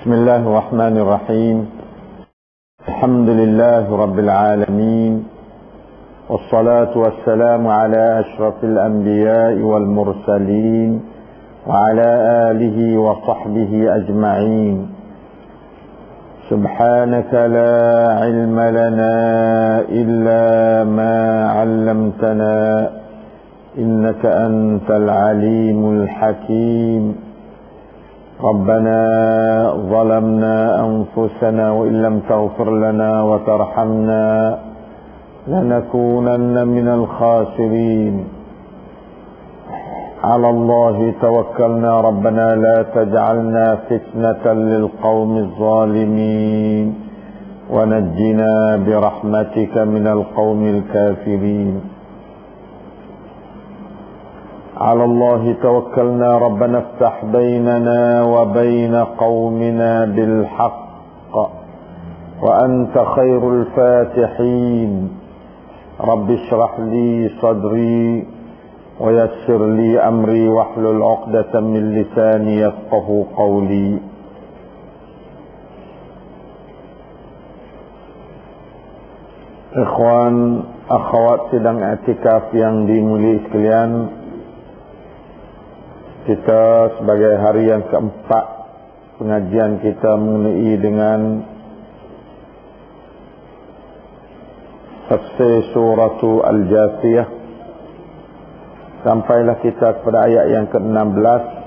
بسم الله الرحمن الرحيم. الحمد لله رب العالمين. والصلاة والسلام على أشرف الأنبياء والمرسلين وعلى آله وصحبه أجمعين. سبحانك لا علم لنا إلا ما علمتنا إنك أنت العليم الحكيم. ربنا ظلمنا أنفسنا وإن لم تغفر لنا وترحمنا لنكونن من الخاسرين. على الله توكلنا. ربنا لا تجعلنا فتنة للقوم الظالمين. ونجنا برحمتك من القوم الكافرين. على الله توكلنا ربنا افتح بيننا وبين قومنا بالحق وأنت خير الفاتحين. رب اشرح لي صدري ويسر لي أمري واحلل عقدة من لساني يفقه قولي. Ikhwan, akhwat sedang etikaf yang dimulai sekalian Kita sebagai hari yang keempat Pengajian kita mengenai dengan Tafsir suratu Al-Jasiyah Sampailah kita kepada ayat yang ke-16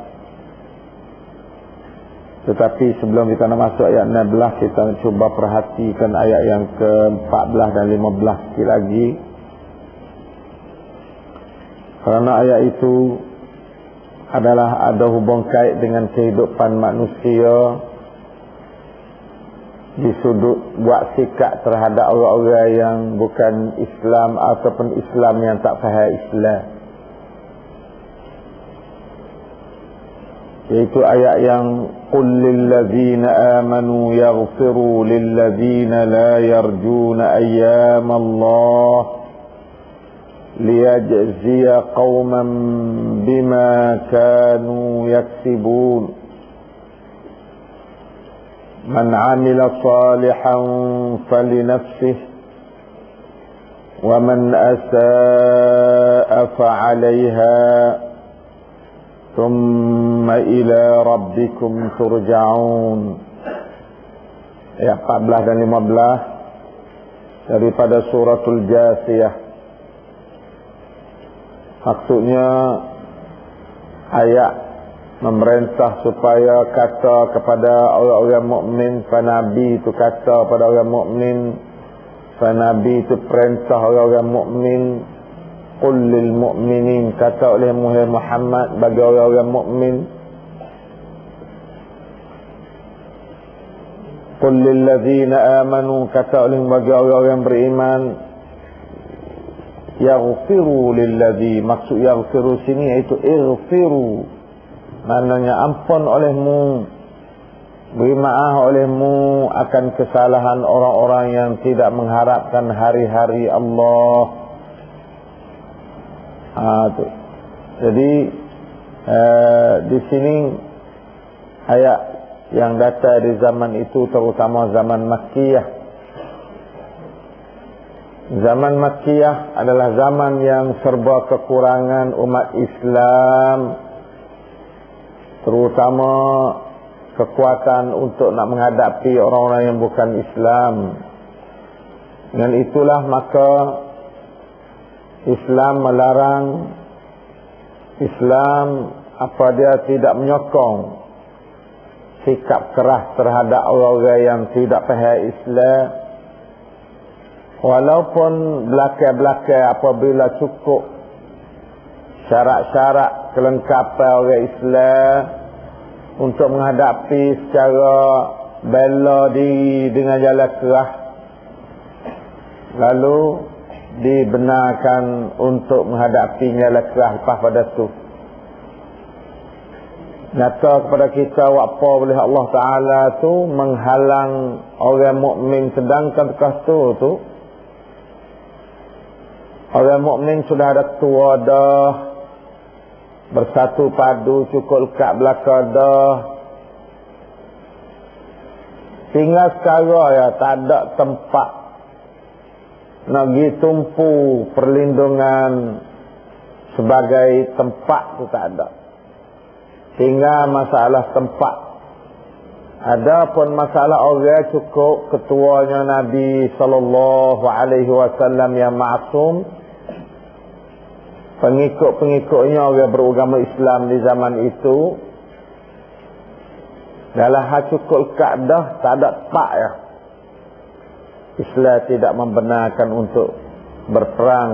tetapi sebelum kita nak masuk ayat 16 kita cuba perhatikan ayat yang ke-14 dan 15 sikit lagi. Kerana ayat itu adalah ada hubung kait dengan kehidupan manusia di sudut buat sikap terhadap orang-orang yang bukan Islam ataupun Islam yang tak faham Islam. Yaitu ayat yang qul lilladheena amanu yaghfiru lilladheena la yarjuna ayyamallahi ليجزي قوما بما كانوا يكسبون. من عمل صالحا فلنفسه ومن أساء فعليها ثم إلى ربكم ترجعون. Ayat 14 dan 15 daripada suratul jasiyah. Maksudnya ayat memerintah supaya kata kepada orang-orang mukmin nabi itu kata pada orang mukmin nabi itu perintah orang-orang mukmin. Qul lil mu'minin kata oleh Muhammad bagi orang-orang mukmin. Qul lil ladzina amanu kata oleh bagi orang-orang beriman yaghfiru lil ladzi maksud yaghfiru sini iaitu ighfiru maknanya ampun olehmu beri maaf olehmu akan kesalahan orang-orang yang tidak mengharapkan hari-hari Allah Ha, tu. Jadi uh, di sini ayat yang datang di zaman itu terutama zaman Makkiyah. Zaman Makkiyah adalah zaman yang serba kekurangan umat Islam terutama kekuatan untuk nak menghadapi orang-orang yang bukan Islam. Dengan itulah maka Islam melarang Islam apa dia tidak menyokong sikap keras terhadap orang-orang yang tidak faham Islam walaupun belakang-belakang apabila cukup syarat-syarat kelengkapan orang Islam untuk menghadapi secara bela diri dengan jalan keras lalu dibenarkan untuk menghadapinya lekas lepas pada tu. Nyata kepada kita apa boleh Allah Ta'ala tu menghalang orang mukmin sedangkan bekas tu tu orang mukmin sudah ada tua dah bersatu padu cukup lekat belakang dah Tinggal sekarang ya tak ada tempat nak pergi tumpu perlindungan sebagai tempat tu tak ada. Tinggal masalah tempat. Ada pun masalah orang cukup ketuanya Nabi sallallahu alaihi wasallam yang maksum pengikut-pengikutnya orang beragama Islam di zaman itu dalam hal cukup kaedah tak ada pak ya. Islam tidak membenarkan untuk berperang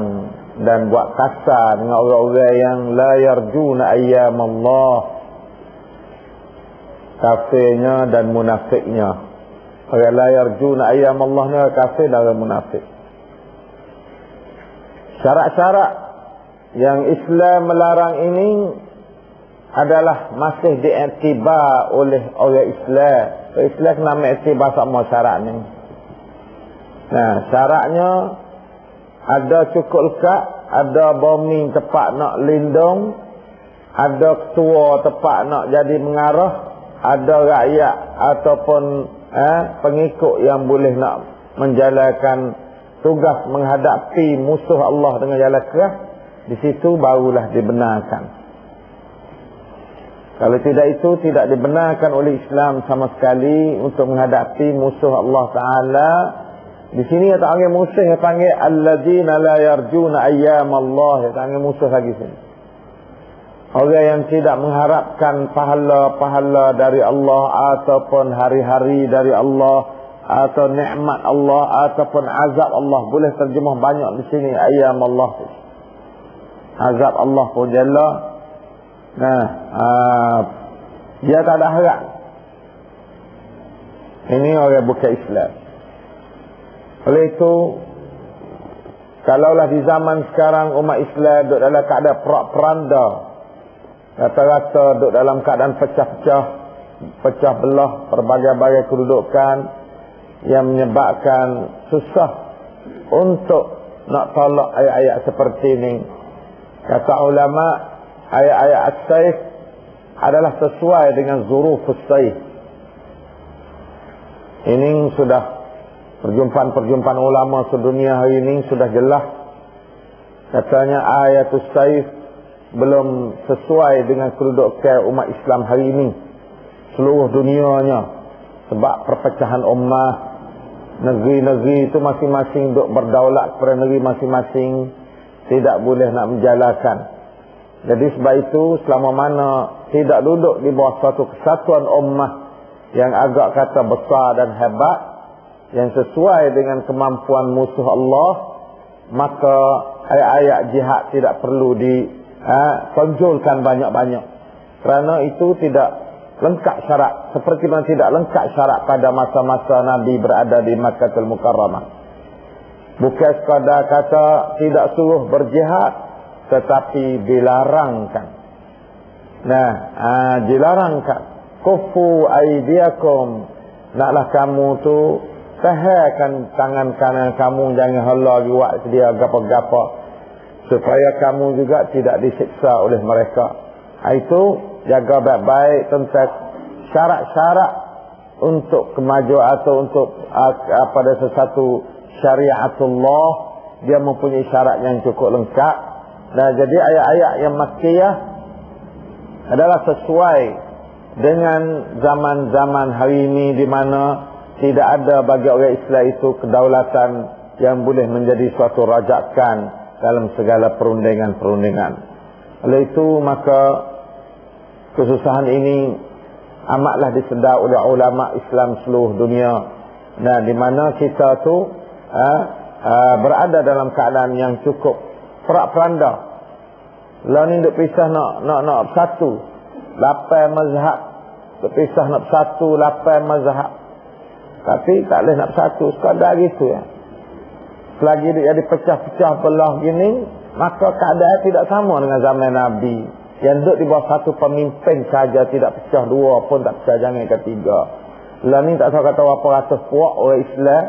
dan buat kasar dengan orang-orang yang la yarjuna ayyam Allah kafirnya dan munafiknya. Orang la yarjuna ayyam Allah ni kafir dan munafik. Syarat-syarat yang Islam melarang ini adalah masih diiktibar oleh orang Islam. Islam kena mengiktibar sama syarat ni. Nah, syaratnya ada cukup lekat, ada bumi tepat nak lindung, ada ketua tepat nak jadi mengarah, ada rakyat ataupun eh, pengikut yang boleh nak menjalankan tugas menghadapi musuh Allah dengan jalan keras, di situ barulah dibenarkan. Kalau tidak itu tidak dibenarkan oleh Islam sama sekali untuk menghadapi musuh Allah Taala. Di sini yang tak panggil musuh yang panggil alladzina la yarjuna ayyam Allah yang panggil musuh lagi sini. Orang yang tidak mengharapkan pahala-pahala dari Allah ataupun hari-hari dari Allah atau nikmat Allah ataupun azab Allah boleh terjemah banyak di sini ayyam Allah. Azab Allah pun jelas Nah, uh, dia tak ada harap. Ini orang bukan Islam. Oleh itu, kalaulah di zaman sekarang umat Islam duduk dalam keadaan perak-peranda, rata-rata duduk dalam keadaan pecah-pecah, pecah belah berbagai-bagai kedudukan yang menyebabkan susah untuk nak tolak ayat-ayat seperti ini. Kata ulama' ayat-ayat as-saif adalah sesuai dengan zuruf as-saif. Ini sudah perjumpaan-perjumpaan ulama sedunia hari ini sudah jelas. Katanya ayat as-saif belum sesuai dengan kedudukan umat Islam hari ini. Seluruh dunianya. Sebab perpecahan ummah. Negeri-negeri itu masing-masing duk berdaulat kepada negeri masing-masing. Tidak boleh nak menjalankan. Jadi sebab itu selama mana tidak duduk di bawah satu kesatuan ummah yang agak kata besar dan hebat yang sesuai dengan kemampuan musuh Allah maka ayat-ayat jihad tidak perlu ditonjolkan ha, banyak-banyak. Kerana itu tidak lengkap syarat. Seperti mana tidak lengkap syarat pada masa-masa Nabi berada di Makkahul Mukarramah bukan sekadar kata tidak suruh berjihad tetapi dilarangkan. Nah, aa, dilarangkan. Kufu aidiakum. Naklah kamu tu tahakan tangan kanan kamu jangan hala buat sedia gapa-gapa supaya kamu juga tidak disiksa oleh mereka. Itu jaga baik-baik tentang syarat-syarat untuk kemajuan atau untuk uh, pada sesuatu syariatullah dia mempunyai syarat yang cukup lengkap Nah, jadi ayat-ayat yang makkiyah adalah sesuai dengan zaman-zaman hari ini di mana tidak ada bagi orang Islam itu kedaulatan yang boleh menjadi suatu rajakan dalam segala perundingan-perundingan. Oleh itu maka kesusahan ini amatlah disedar oleh ulama Islam seluruh dunia. Nah, di mana kita tu ha, ha, berada dalam keadaan yang cukup perak peranda. Lah ni duk pisah nak nak nak satu. Lapan mazhab. Duk pisah nak satu lapan mazhab. Tapi tak boleh nak satu. Sekadar gitu ya. Selagi dia jadi pecah-pecah belah gini. Maka keadaan tidak sama dengan zaman Nabi. Yang duduk di bawah satu pemimpin saja tidak pecah dua pun tak pecah jangan ketiga. Ni tak tahu kata apa ratus puak orang Islam.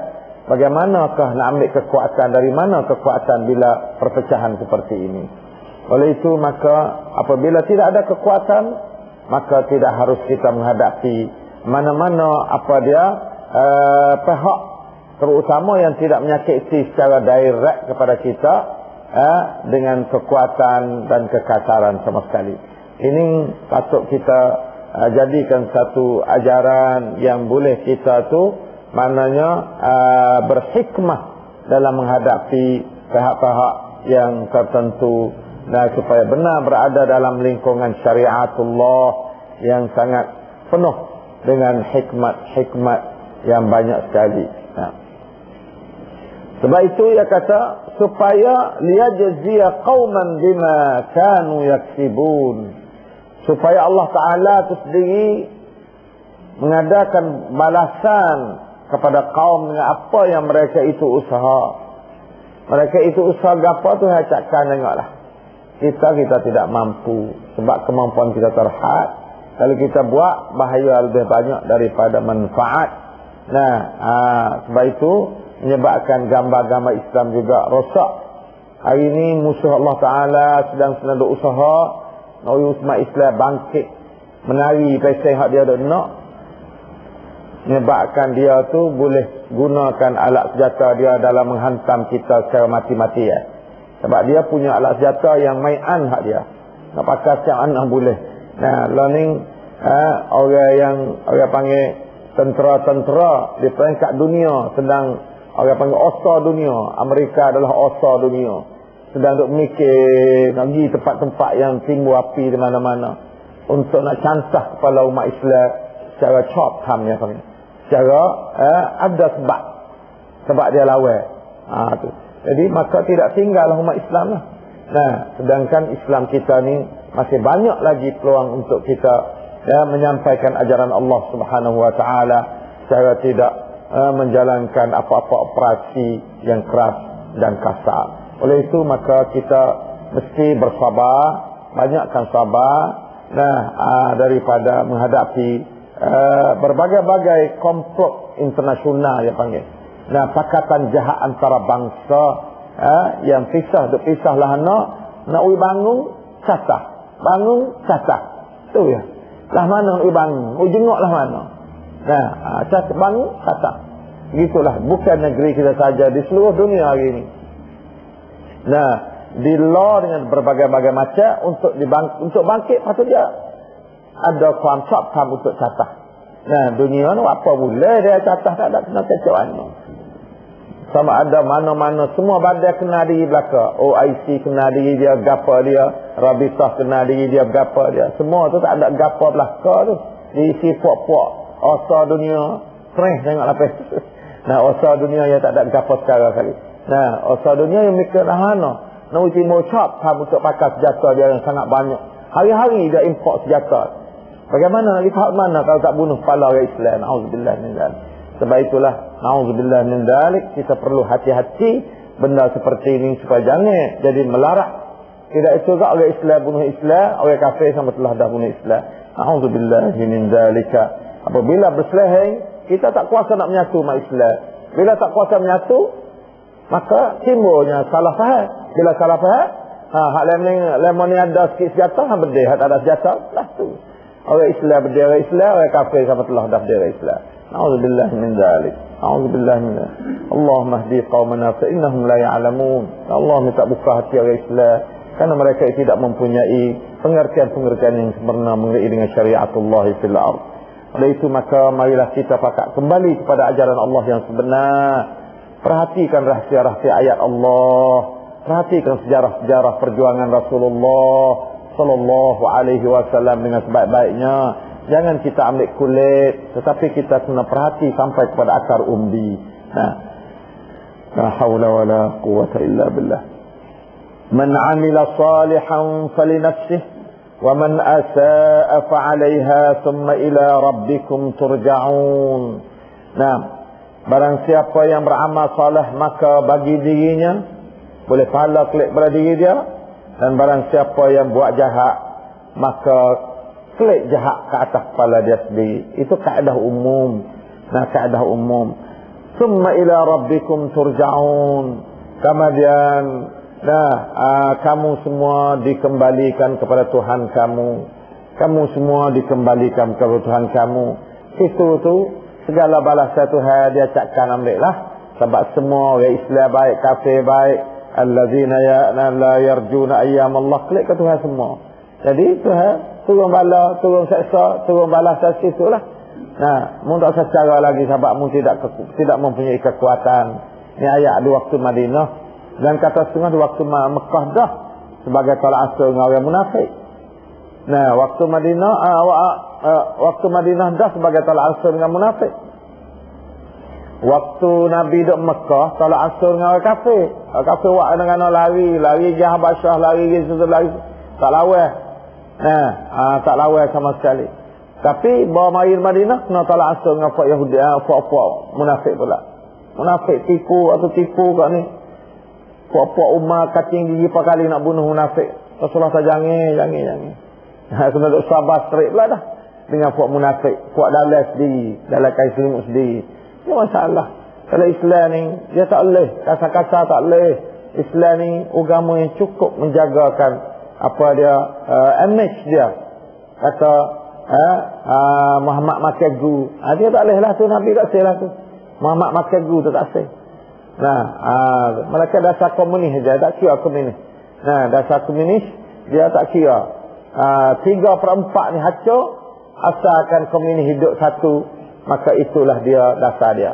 Bagaimanakah nak ambil kekuatan dari mana kekuatan bila perpecahan seperti ini? Oleh itu maka apabila tidak ada kekuatan maka tidak harus kita menghadapi mana-mana apa dia uh, pihak terutama yang tidak menyakiti secara direct kepada kita uh, dengan kekuatan dan kekasaran sama sekali. Ini patut kita uh, jadikan satu ajaran yang boleh kita tu maknanya uh, berhikmah dalam menghadapi pihak-pihak yang tertentu dan supaya benar berada dalam lingkungan syariatullah yang sangat penuh dengan hikmat-hikmat yang banyak sekali. Nah. Sebab itu ia kata supaya liyajziya qauman bima kanu yaksibun. Supaya Allah Taala itu sendiri mengadakan balasan kepada kaum dengan apa yang mereka itu usaha. Mereka itu usaha apa tu cakap tengoklah. Kita kita tidak mampu sebab kemampuan kita terhad. Kalau kita buat bahaya lebih banyak daripada manfaat. Nah, aa, sebab itu menyebabkan gambar-gambar Islam juga rosak. Hari ini musuh Allah Taala sedang sedang usaha nak umat Islam bangkit menari pasal hak dia nak menyebabkan dia tu boleh gunakan alat senjata dia dalam menghantam kita secara mati-mati ya. Sebab dia punya alat senjata yang maian hak dia. Nak pakai siap anak boleh. Nah, learning ha, orang yang orang panggil tentera-tentera di peringkat dunia sedang orang panggil osa dunia. Amerika adalah osa dunia. Sedang duk mikir nak pergi tempat-tempat yang timbul api di mana-mana. Untuk nak cancah kepala umat Islam secara chop ham ya panggil secara eh, ada sebab. Sebab dia lawan. Ha, tu. jadi maka tidak tinggal umat Islam lah. Nah sedangkan Islam kita ni masih banyak lagi peluang untuk kita ya, menyampaikan ajaran Allah subhanahu wa ta'ala secara tidak eh, menjalankan apa-apa operasi yang keras dan kasar. Oleh itu maka kita mesti bersabar banyakkan sabar nah ah, daripada menghadapi Eh, berbagai-bagai komplot internasional yang panggil. Nah, pakatan jahat antara bangsa uh, yang pisah duk pisah lah nak nak ui bangun catah. Bangun catah. Tu ya. Lah mana ui bangun? Ui jengok lah mana? Nah, uh, catah bangun catah. Gitulah bukan negeri kita saja di seluruh dunia hari ini. Nah, di law dengan berbagai-bagai macam untuk dibang untuk bangkit patut dia ada kontrak kamu untuk catah. Nah, dunia ni apa boleh dia catah tak ada kena kecok mana. Sama ada mana-mana semua badai kena diri belaka. OIC kena diri dia, gapa dia. Rabitah kena diri dia, gapa dia. Semua tu tak ada gapa belaka tu. Diisi puak-puak. Osa dunia. Sereh tengok lapis. Nah, osa dunia yang tak ada gapa sekarang kali. Nah, osa dunia yang mikir dah mana. Nak uji mocap kamu untuk pakai senjata dia yang sangat banyak. Hari-hari dia import senjata. Bagaimana nak lihat mana kalau tak bunuh kepala orang Islam? Nauzubillah min dzalik. Sebab itulah nauzubillah min dzalik kita perlu hati-hati benda seperti ini supaya jangan jadi melarat. Tidak itu juga orang Islam bunuh Islam, orang kafir sama telah dah bunuh Islam. Nauzubillah min dzalika. Apabila berseleheng, kita tak kuasa nak menyatu umat Islam. Bila tak kuasa menyatu, maka timbulnya salah faham. Bila salah faham, ha, hak lemon ni ada sikit senjata, ha, berdeh. Hak tak ada senjata, lah tu. Orang Islam berdera Islam, orang kafir sama telah dah berdera Islam. Na'udzubillah min dhalik. Na'udzubillah min dhalik. Allah mahdi qawmana fa'innahum la ya'alamun. Allah minta buka hati orang Islam. Karena mereka tidak mempunyai pengertian-pengertian yang sempurna mengenai dengan syariatullah fil ard. Oleh itu maka marilah kita pakat kembali kepada ajaran Allah yang sebenar. Perhatikan rahsia-rahsia ayat Allah. Perhatikan sejarah-sejarah perjuangan Rasulullah sallallahu alaihi wasallam dengan sebaik-baiknya. Jangan kita ambil kulit, tetapi kita kena perhati sampai kepada akar umbi. Nah. La haula wala quwwata illa billah. Man 'amila salihan falinafsihi wa man asaa fa 'alayha thumma ila rabbikum turja'un. Nah, barang siapa yang beramal saleh maka bagi dirinya boleh pahala klik pada diri dia dan barang siapa yang buat jahat maka klik jahat ke atas kepala dia sendiri. Itu kaedah umum. Nah kaedah umum. Summa ila rabbikum turja'un. Kemudian nah aa, kamu semua dikembalikan kepada Tuhan kamu. Kamu semua dikembalikan kepada Tuhan kamu. Itu tu segala balasan Tuhan dia cakkan ambil lah sebab semua orang Islam baik kafir baik allazina ya la yarjuna ayyam Allah. Klik ke Tuhan semua. Jadi Tuhan turun bala turun seksa turun balasan situ lah nah mu tak secara lagi sebab mu tidak tidak mempunyai kekuatan. Ni ayat di waktu Madinah. Dan kata setengah di waktu Mekah dah. Sebagai tolak asal dengan orang munafik. Nah waktu Madinah uh, uh, waktu Madinah dah sebagai tolak asal dengan munafik Waktu Nabi duduk Mekah, tolak asur dengan orang kafir. Orang kafir buat dengan lari, lari ke Habasyah, lari susu, lari. Tak lawai. Nah, ha, tak lawai sama sekali. Tapi bawa mari Madinah, kena tolak asur dengan Fak Yahudi, ha, Fak-Fak munafik pula. Munafik tipu atau tipu kat ni. Fak-Fak umar kacing gigi pak kali nak bunuh munafik. Rasulullah tak jangan, jangan, jangan. Ha, kena duduk sabar straight pula dah. Dengan Fak munafik. Fak dalam sendiri, dalam kain selimut sendiri. Ini masalah. Kalau Islam ni, dia tak boleh. Kasar-kasar tak boleh. Islam ni, agama yang cukup menjagakan apa dia, uh, image dia. Kata, uh, uh, Muhammad Makegu. Uh, dia tak boleh lah tu, Nabi tak say lah tu. Muhammad Makegu tu tak say. Nah, uh, mereka dasar komunis saja, tak kira komunis. Nah, dasar komunis, dia tak kira. Uh, tiga perempat ni hancur, asalkan komunis hidup satu maka itulah dia dasar dia.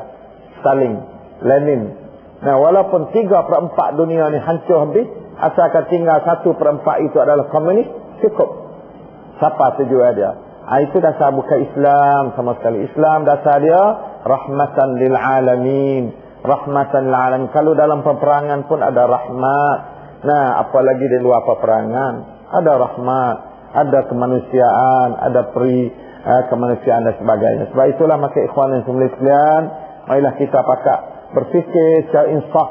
Stalin Lenin. Nah walaupun tiga per empat dunia ni hancur habis asalkan tinggal satu per empat itu adalah komunis cukup. Siapa tujuan dia? Ha, itu dasar bukan Islam sama sekali. Islam dasar dia rahmatan lil alamin. Rahmatan lil alamin. Kalau dalam peperangan pun ada rahmat. Nah apalagi di luar peperangan? Ada rahmat ada kemanusiaan ada peri uh, kemanusiaan dan sebagainya. Sebab itulah maka ikhwan semula sekalian, marilah kita pakak berfikir secara insaf.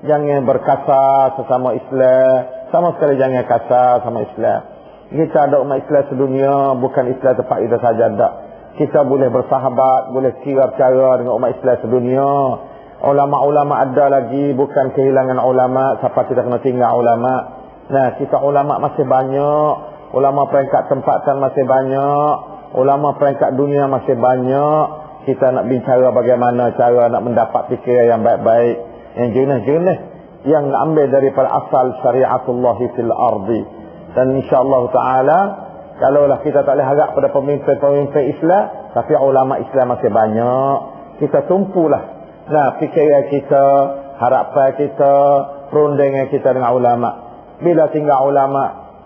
Jangan berkasar sesama Islam. Sama sekali jangan kasar sama Islam. Kita ada umat Islam sedunia, bukan Islam tempat kita saja ada. Kita boleh bersahabat, boleh kira cara dengan umat Islam sedunia. Ulama-ulama ada lagi, bukan kehilangan ulama, siapa kita kena tinggal ulama. Nah, kita ulama masih banyak, ulama peringkat tempatan masih banyak, ulama peringkat dunia masih banyak. Kita nak bicara bagaimana cara nak mendapat fikiran yang baik-baik. Yang jenis-jenis yang ambil daripada asal syariatullah fil ardi. Dan insyaallah taala kalaulah kita tak boleh harap pada pemimpin-pemimpin Islam tapi ulama Islam masih banyak. Kita tumpulah. Nah fikiran kita harapan kita perundingan kita dengan ulama. Bila tinggal ulama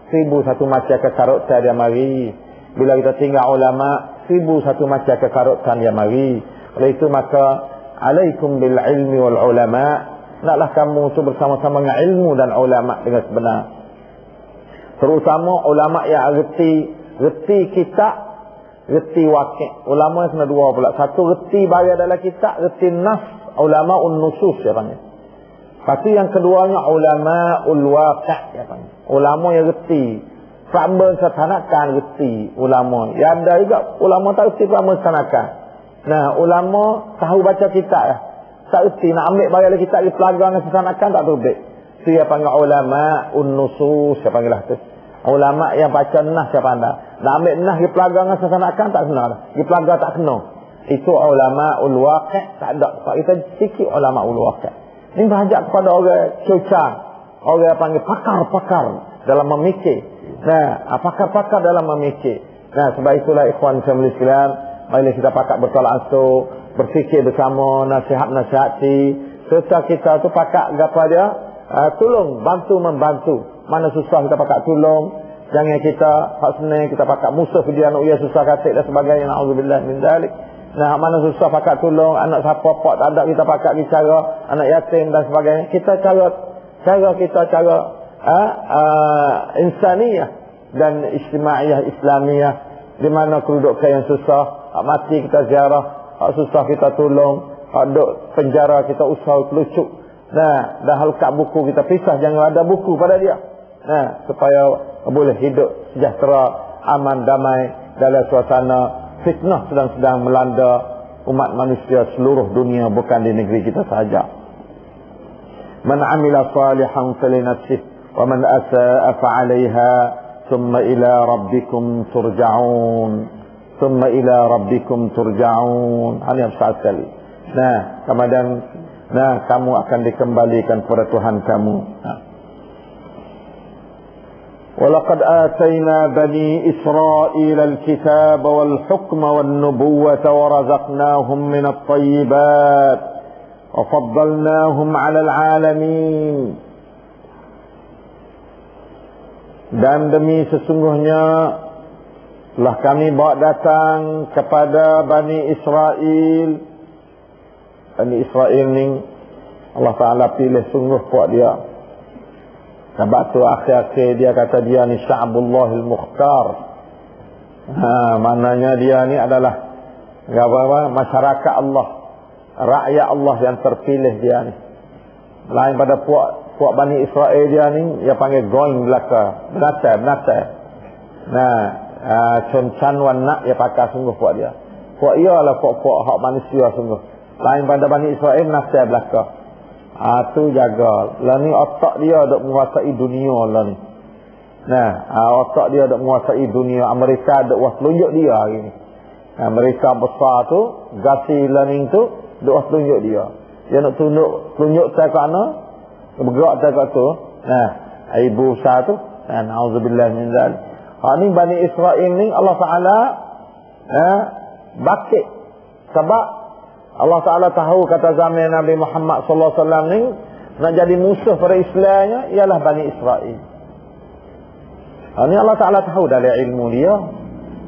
seribu satu macam kekarutan dia mari bila kita tinggal ulama, seribu satu macam kekarutan yang mari. Oleh itu maka, alaikum bil ilmi wal ulama. Naklah kamu tu bersama-sama dengan ilmu dan ulama dengan sebenar. Terutama ulama yang reti, reti kita, reti wakil. Ulama kena dua pula. Satu reti bayar dalam kita, reti nas, ulama un nusus ya panggil. Pasti yang keduanya ulama ul waqi' ya panggil. Ulama yang reti Pramban setanakan reti ulama. Yang ada juga ulama tak reti pramban setanakan. Nah, ulama tahu baca kitab lah. Tak reti nak ambil bayar kitab di dengan setanakan tak terbit. Siapa panggil ulama unnusus, siapa panggil lah tu. Ulama yang baca nah siapa anda. Nak ambil nah di dengan setanakan tak kena lah. Di pelagar tak kena. Itu ulama ulwaqi' tak ada. Sebab kita sikit ulama ulwaqi'. Ini berhajat kepada orang cuca. Orang yang panggil pakar-pakar dalam memikir. Nah, apakah pakar dalam memikir? Nah, sebab itulah ikhwan family sekalian, mari kita pakar bertolak ansur, berfikir bersama, nasihat-nasihati, serta kita tu pakar apa dia? Uh, tolong, bantu membantu. Mana susah kita pakar tolong. Jangan kita hak senang kita pakar musuh dia anak ia susah katik dan sebagainya. Nauzubillah min dalik. Nah, mana susah pakar tolong, anak siapa pak tak ada kita pakar bicara, anak yatim dan sebagainya. Kita cara cara kita cara uh, uh, insaniyah dan istimaiyah islamiyah di mana kedudukan yang susah hak mati kita ziarah hak susah kita tolong hak duduk penjara kita usaha kelucuk nah dah halkat buku kita pisah jangan ada buku pada dia. Nah supaya boleh hidup sejahtera aman damai dalam suasana fitnah sedang-sedang melanda umat manusia seluruh dunia bukan di negeri kita sahaja. Man amila salihan falinafsihi ومن أساء فعليها ثم إلى ربكم ترجعون. thumma ila rabbikum turja'un hanya besar sekali. Nah kemudian nah kamu akan dikembalikan kepada Tuhan kamu. ولقد آتينا بني إسرائيل الكتاب والحكم والنبوة ورزقناهم من الطيبات وفضلناهم على العالمين. Dan demi sesungguhnya telah kami bawa datang kepada Bani Israel. Bani Israel ni Allah Ta'ala pilih sungguh buat dia. Sebab tu akhir-akhir dia kata dia ni Sya'bullahil Mukhtar. Ha, maknanya dia ni adalah apa-apa masyarakat Allah. Rakyat Allah yang terpilih dia ni. Lain pada puak puak Bani Israel dia ni dia panggil going belaka benatai benatai nah uh, Chun wan nak dia pakai sungguh puak dia. Puak ia lah puak-puak hak manusia sungguh. Lain pada Bani Israel nasib belaka. Ah tu jaga. Lah ni otak dia dok menguasai dunia lah ni. Nah, uh, otak dia dok menguasai dunia. Amerika dok was tunjuk dia hari ni. Amerika besar tu, gasi learning tu dok was tunjuk dia. Dia nak tunjuk tunjuk saya kat mana? Bergerak saya kat tu. Nah, ibu saya tu. Nah, auzubillah min zalik. Ha ni Bani Israel ni Allah Taala eh bakit sebab Allah Taala tahu kata zaman Nabi Muhammad sallallahu alaihi wasallam ni nak jadi musuh pada Islamnya ialah Bani Israel. Ha ni Allah Taala tahu dari ilmu dia.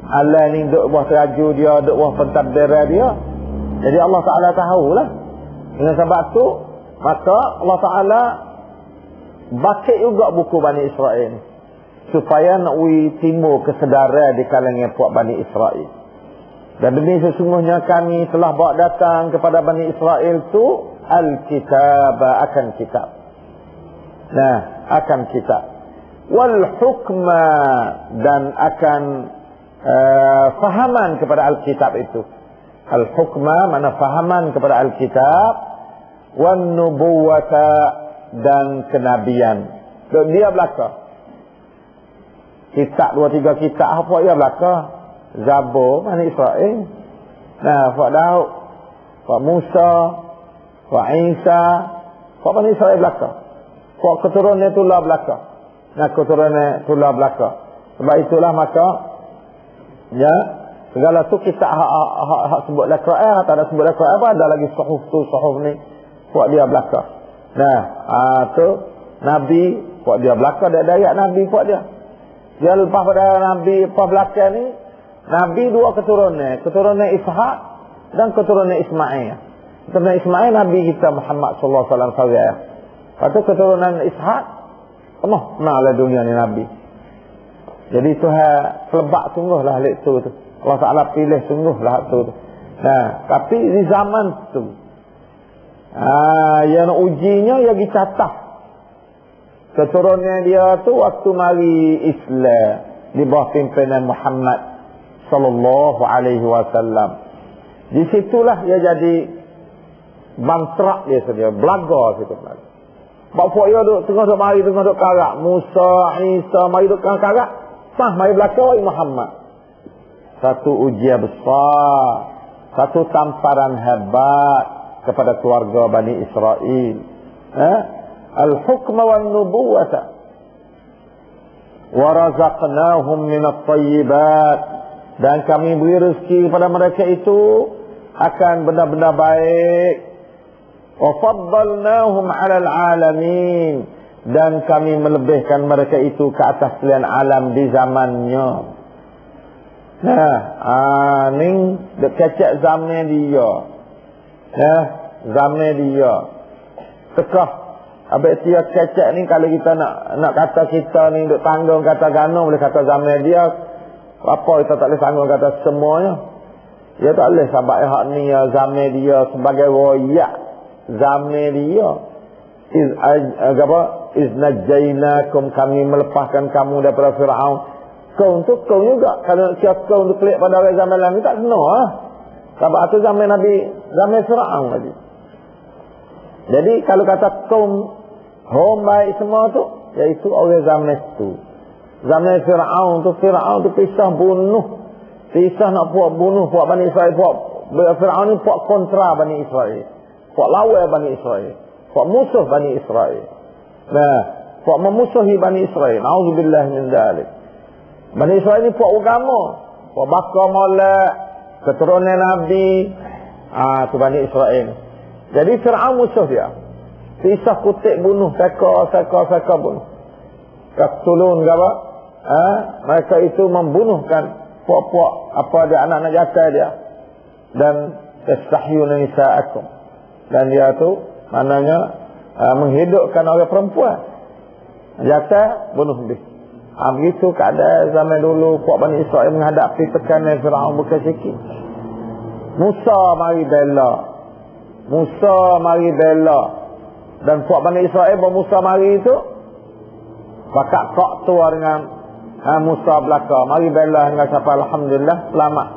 Allah ni duk buah teraju dia, duk buah pentadbir dia. Jadi Allah Taala tahulah. Dengan sebab tu maka Allah Taala bakit juga buku Bani Israel supaya nak wi timbul kesedaran di kalangan puak Bani Israel. Dan demi sesungguhnya kami telah bawa datang kepada Bani Israel tu Al-Kitab akan kitab. Nah, akan kitab. Wal hukma dan akan uh, fahaman kepada Al-Kitab itu. Al-hukma mana fahaman kepada Al-Kitab. Wan nubuwata dan kenabian. Dan dia belakang kitab dua tiga kitab. Apa ya belaka? Zabur. Mana Israel? Nah Pak Daud Pak Musa Pak Isa. Pak Bani Israel belaka? Pak keturunan itulah belaka. Nah keturunan itulah belaka. Sebab itulah maka ya segala tu kita hak, hak, hak sebut lah Quran tak ada sebut lah Quran apa ada lagi suhuf tu suhuf ni buat dia belaka nah ah tu Nabi buat dia belaka dia dayak Nabi buat dia. Dia lepas pada Nabi lepas belakang ni Nabi dua keturunan. Keturunan Ishak dan keturunan Ismail. Keturunan Ismail Nabi kita Muhammad sallallahu alaihi wasallam Lepas keturunan Ishak penuh lah dunia ni Nabi. Jadi Tuhan selebak sungguh lah hal itu tu. Allah Ta'ala pilih sungguh lah itu tu. Nah, tapi di zaman tu ah, yang ujinya yang dicatah keturunan dia tu waktu mari Islam di bawah pimpinan Muhammad sallallahu alaihi wasallam. Di situlah dia jadi bantrak dia sedia, belaga situ lagi. Bapak dia duk tengah duk mari tengah duk karak Musa, Isa mari duk karak. Sah mari belaka Muhammad. Satu ujian besar, satu tamparan hebat kepada keluarga Bani Israel. Eh? al-hukma wan nubuwata wa razaqnahum min at-tayyibat. Dan kami beri rezeki kepada mereka itu akan benda-benda baik. Wa faddalnahum 'ala al-'alamin dan kami melebihkan mereka itu ke atas sekalian alam di zamannya. Nah ah, dekat zaman dia nah zaman dia tekah Habis dia kecek ni kalau kita nak nak kata kita ni duk tanggung kata gano boleh kata zaman dia apa kita tak boleh tanggung kata semuanya. Ya tak boleh sebab hak ni ya zaman dia sebagai royak zaman dia. Iz apa iz najainakum kami melepaskan kamu daripada Firaun. Kau untuk kau juga kalau siapa kau untuk pelik pada orang zaman lain tak kena ah. Sebab itu zaman Nabi zaman Firaun lagi. Jadi kalau kata kaum Hom baik semua tu Iaitu orang zaman itu Zaman Fir'aun tu Fir'aun tu pisah bunuh Tisah nak buat bunuh buat Bani Israel buat Fir'aun ni buat kontra Bani Israel. Buat lawan Bani Israel. Buat musuh Bani Israel. Nah, buat memusuhi Bani Israel. Nauzubillah min dzalik. Bani Israel ni buat agama. Buat bakar molek, keturunan Nabi, ah tu Bani Israel. Jadi Fir'aun musuh dia. Tisah kutik bunuh, seka, seka, seka bunuh. Kaktulun ke apa? Ha? Mereka itu membunuhkan puak-puak apa dia anak-anak jata dia dan tastahyuna nisa'akum dan dia tu maknanya uh, menghidupkan orang perempuan jata bunuh dia ha, begitu keadaan zaman dulu puak Bani Israel menghadapi tekanan Fir'aun bukan sikit Musa mari bela Musa mari bela dan puak Bani Israel bahawa Musa mari itu pakak kok tua dengan ha, Musa belaka. Mari bela dengan siapa Alhamdulillah selamat.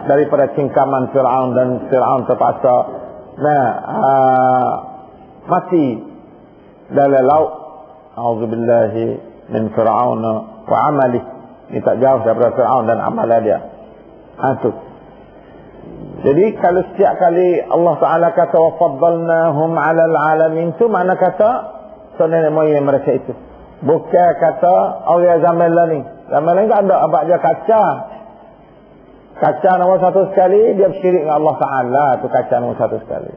Daripada cingkaman Fir'aun dan Fir'aun terpaksa nah, ha, mati dalam laut. A'udzubillahi min Fir'aun wa amali. Ini tak jauh daripada Fir'aun dan amal dia. Ha, tu. Jadi kalau setiap kali Allah Ta'ala kata wa faddalnahum alal alamin tu mana kata sebenarnya so, moyang mereka itu. Bukan kata oh zaman lah ni. Zaman lah tak ada. Abad dia kaca. Kaca nombor satu sekali dia bersyirik dengan Allah Ta'ala tu kaca nombor satu sekali.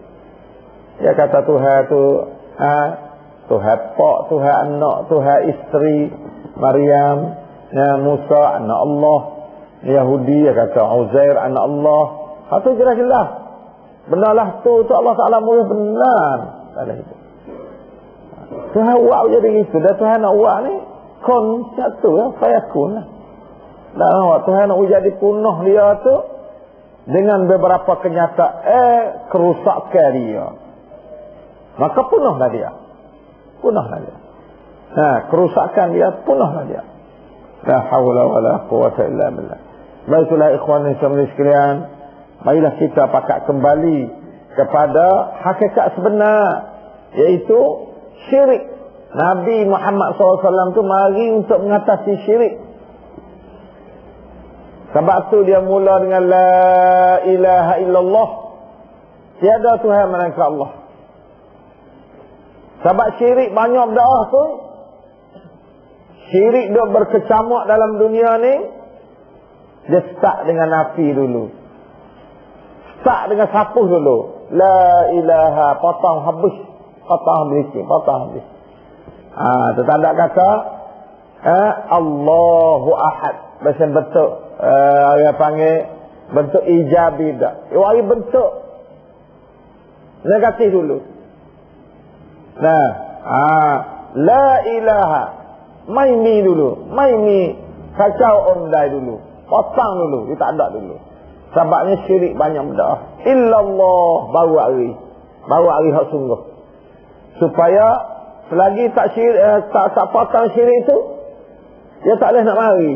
Dia kata Tuhan tu ha, Tuhan pak, Tuhan anak, Tuhan isteri, Maryam, ya, Musa, anak Allah. Yahudi, dia kata Uzair, anak Allah. Ha, jelas-jelas. Benarlah tu, tu Allah Ta'ala mula benar. Tak itu. Tuhan buat jadi itu. Dan Tuhan nak buat ni, kon satu ya, saya kun lah. Awak Tuhan nak jadi punah dia tu, dengan beberapa kenyataan, eh, kerusakan dia. Maka punahlah dia. Punahlah dia. Ha, kerusakan dia, punahlah dia. La hawla wa la quwata illa billah. Baiklah ikhwan dan sekalian, marilah kita pakat kembali kepada hakikat sebenar, yaitu syirik. Nabi Muhammad SAW tu mari untuk mengatasi syirik. Sebab tu dia mula dengan La ilaha illallah. Tiada Tuhan melainkan Allah. Sebab syirik banyak berdoa tu. Syirik dia berkecamuk dalam dunia ni. Dia start dengan nafi dulu. Start dengan sapuh dulu. La ilaha potong habis patah habis patah habis ha tetanda kata eh Allahu ahad bahasa bentuk eh uh, panggil bentuk ijabi dak wari bentuk negatif dulu nah. Ha. La ilaha. Mai mi dulu. Mai mi kacau ondai dulu. Potong dulu. Dia tak ada dulu. Sebabnya syirik banyak berdoa illallah. Baru hari. Baru hari hak sungguh. Supaya selagi tak syirik eh, tak tak patang syirik itu dia tak boleh nak mari.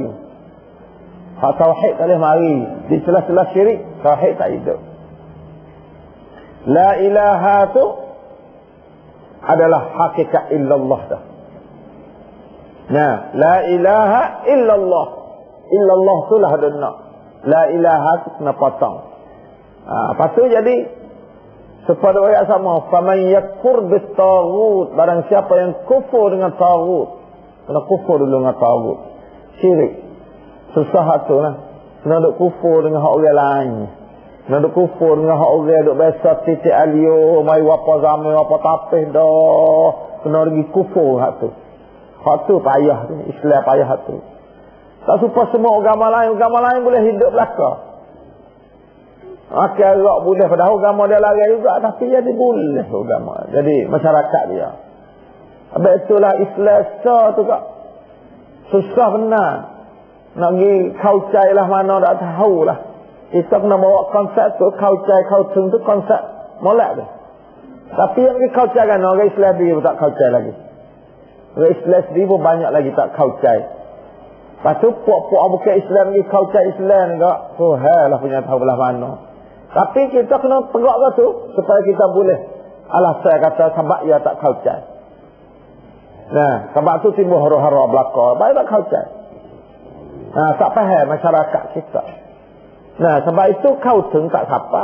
Hak tauhid tak boleh mari. Di celah-celah syirik tauhid tak hidup. La ilaha tu adalah hakikat illallah dah nah la ilaha illallah illallah tu lah ada nak la ilaha tu kena potong ha, lepas tu jadi Kepada ayat sama, faman yakfur tagut, barang siapa yang kufur dengan tagut. Kena kufur dulu dengan tagut. Syirik. Susah tu lah. Kena duk kufur dengan orang lain. Kena duk kufur dengan hak orang duk biasa titik alio, mai wapa zaman, wapa tapih dah. Kena lagi kufur hak tu. Hak tu payah tu, Islam payah hak tu. Tak supaya semua agama lain, agama lain boleh hidup belakang. Okey agak boleh pada agama dia lari juga tapi jadi boleh agama. Jadi masyarakat dia. Habis itulah Islam tu kak. Susah benar. Nak pergi kaucai lah mana tak tahu lah. Kita kena bawa konsep tu kaucai kaucung tu konsep molek tu. Tapi yang pergi kaucai kan orang Islam dia tak kaucai lagi. Orang Islam dia pun banyak lagi tak kaucai. Lepas tu puak-puak bukan Islam pergi kaucai Islam kak. Oh lah punya tahu belah mana. Tapi kita kena tegak ke tu supaya kita boleh. Alah saya kata sebab ia tak kaucai. Nah, sebab tu timbul hara-hara belaka. Baik tak kaucai. Nah, tak faham masyarakat kita. Nah, sebab itu kau teng tak siapa.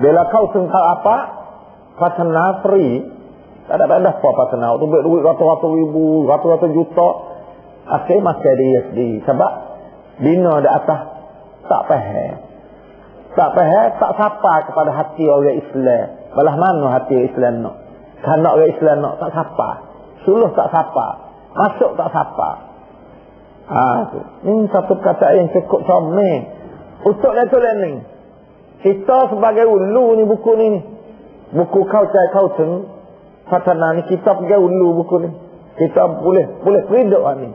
Bila kau teng tak apa, patena free. Tak ada pada apa patena. Tu duit ratus-ratus ribu, ratus-ratus juta. Akhir masih ada USD. Sebab dina di atas tak faham. Tak faham, tak sapa kepada hati orang Islam. Balah mana hati orang Islam nak? Kalau orang Islam nak, tak sapa. Suluh tak sapa. Masuk tak sapa. Ha, tu. Ini satu kata yang cukup sama. Untuk itu ni. Kita sebagai ulu ni buku ni. Buku kau cai kau teng. Fatana ni kita pergi ulu buku ni. Kita boleh boleh periduk ni.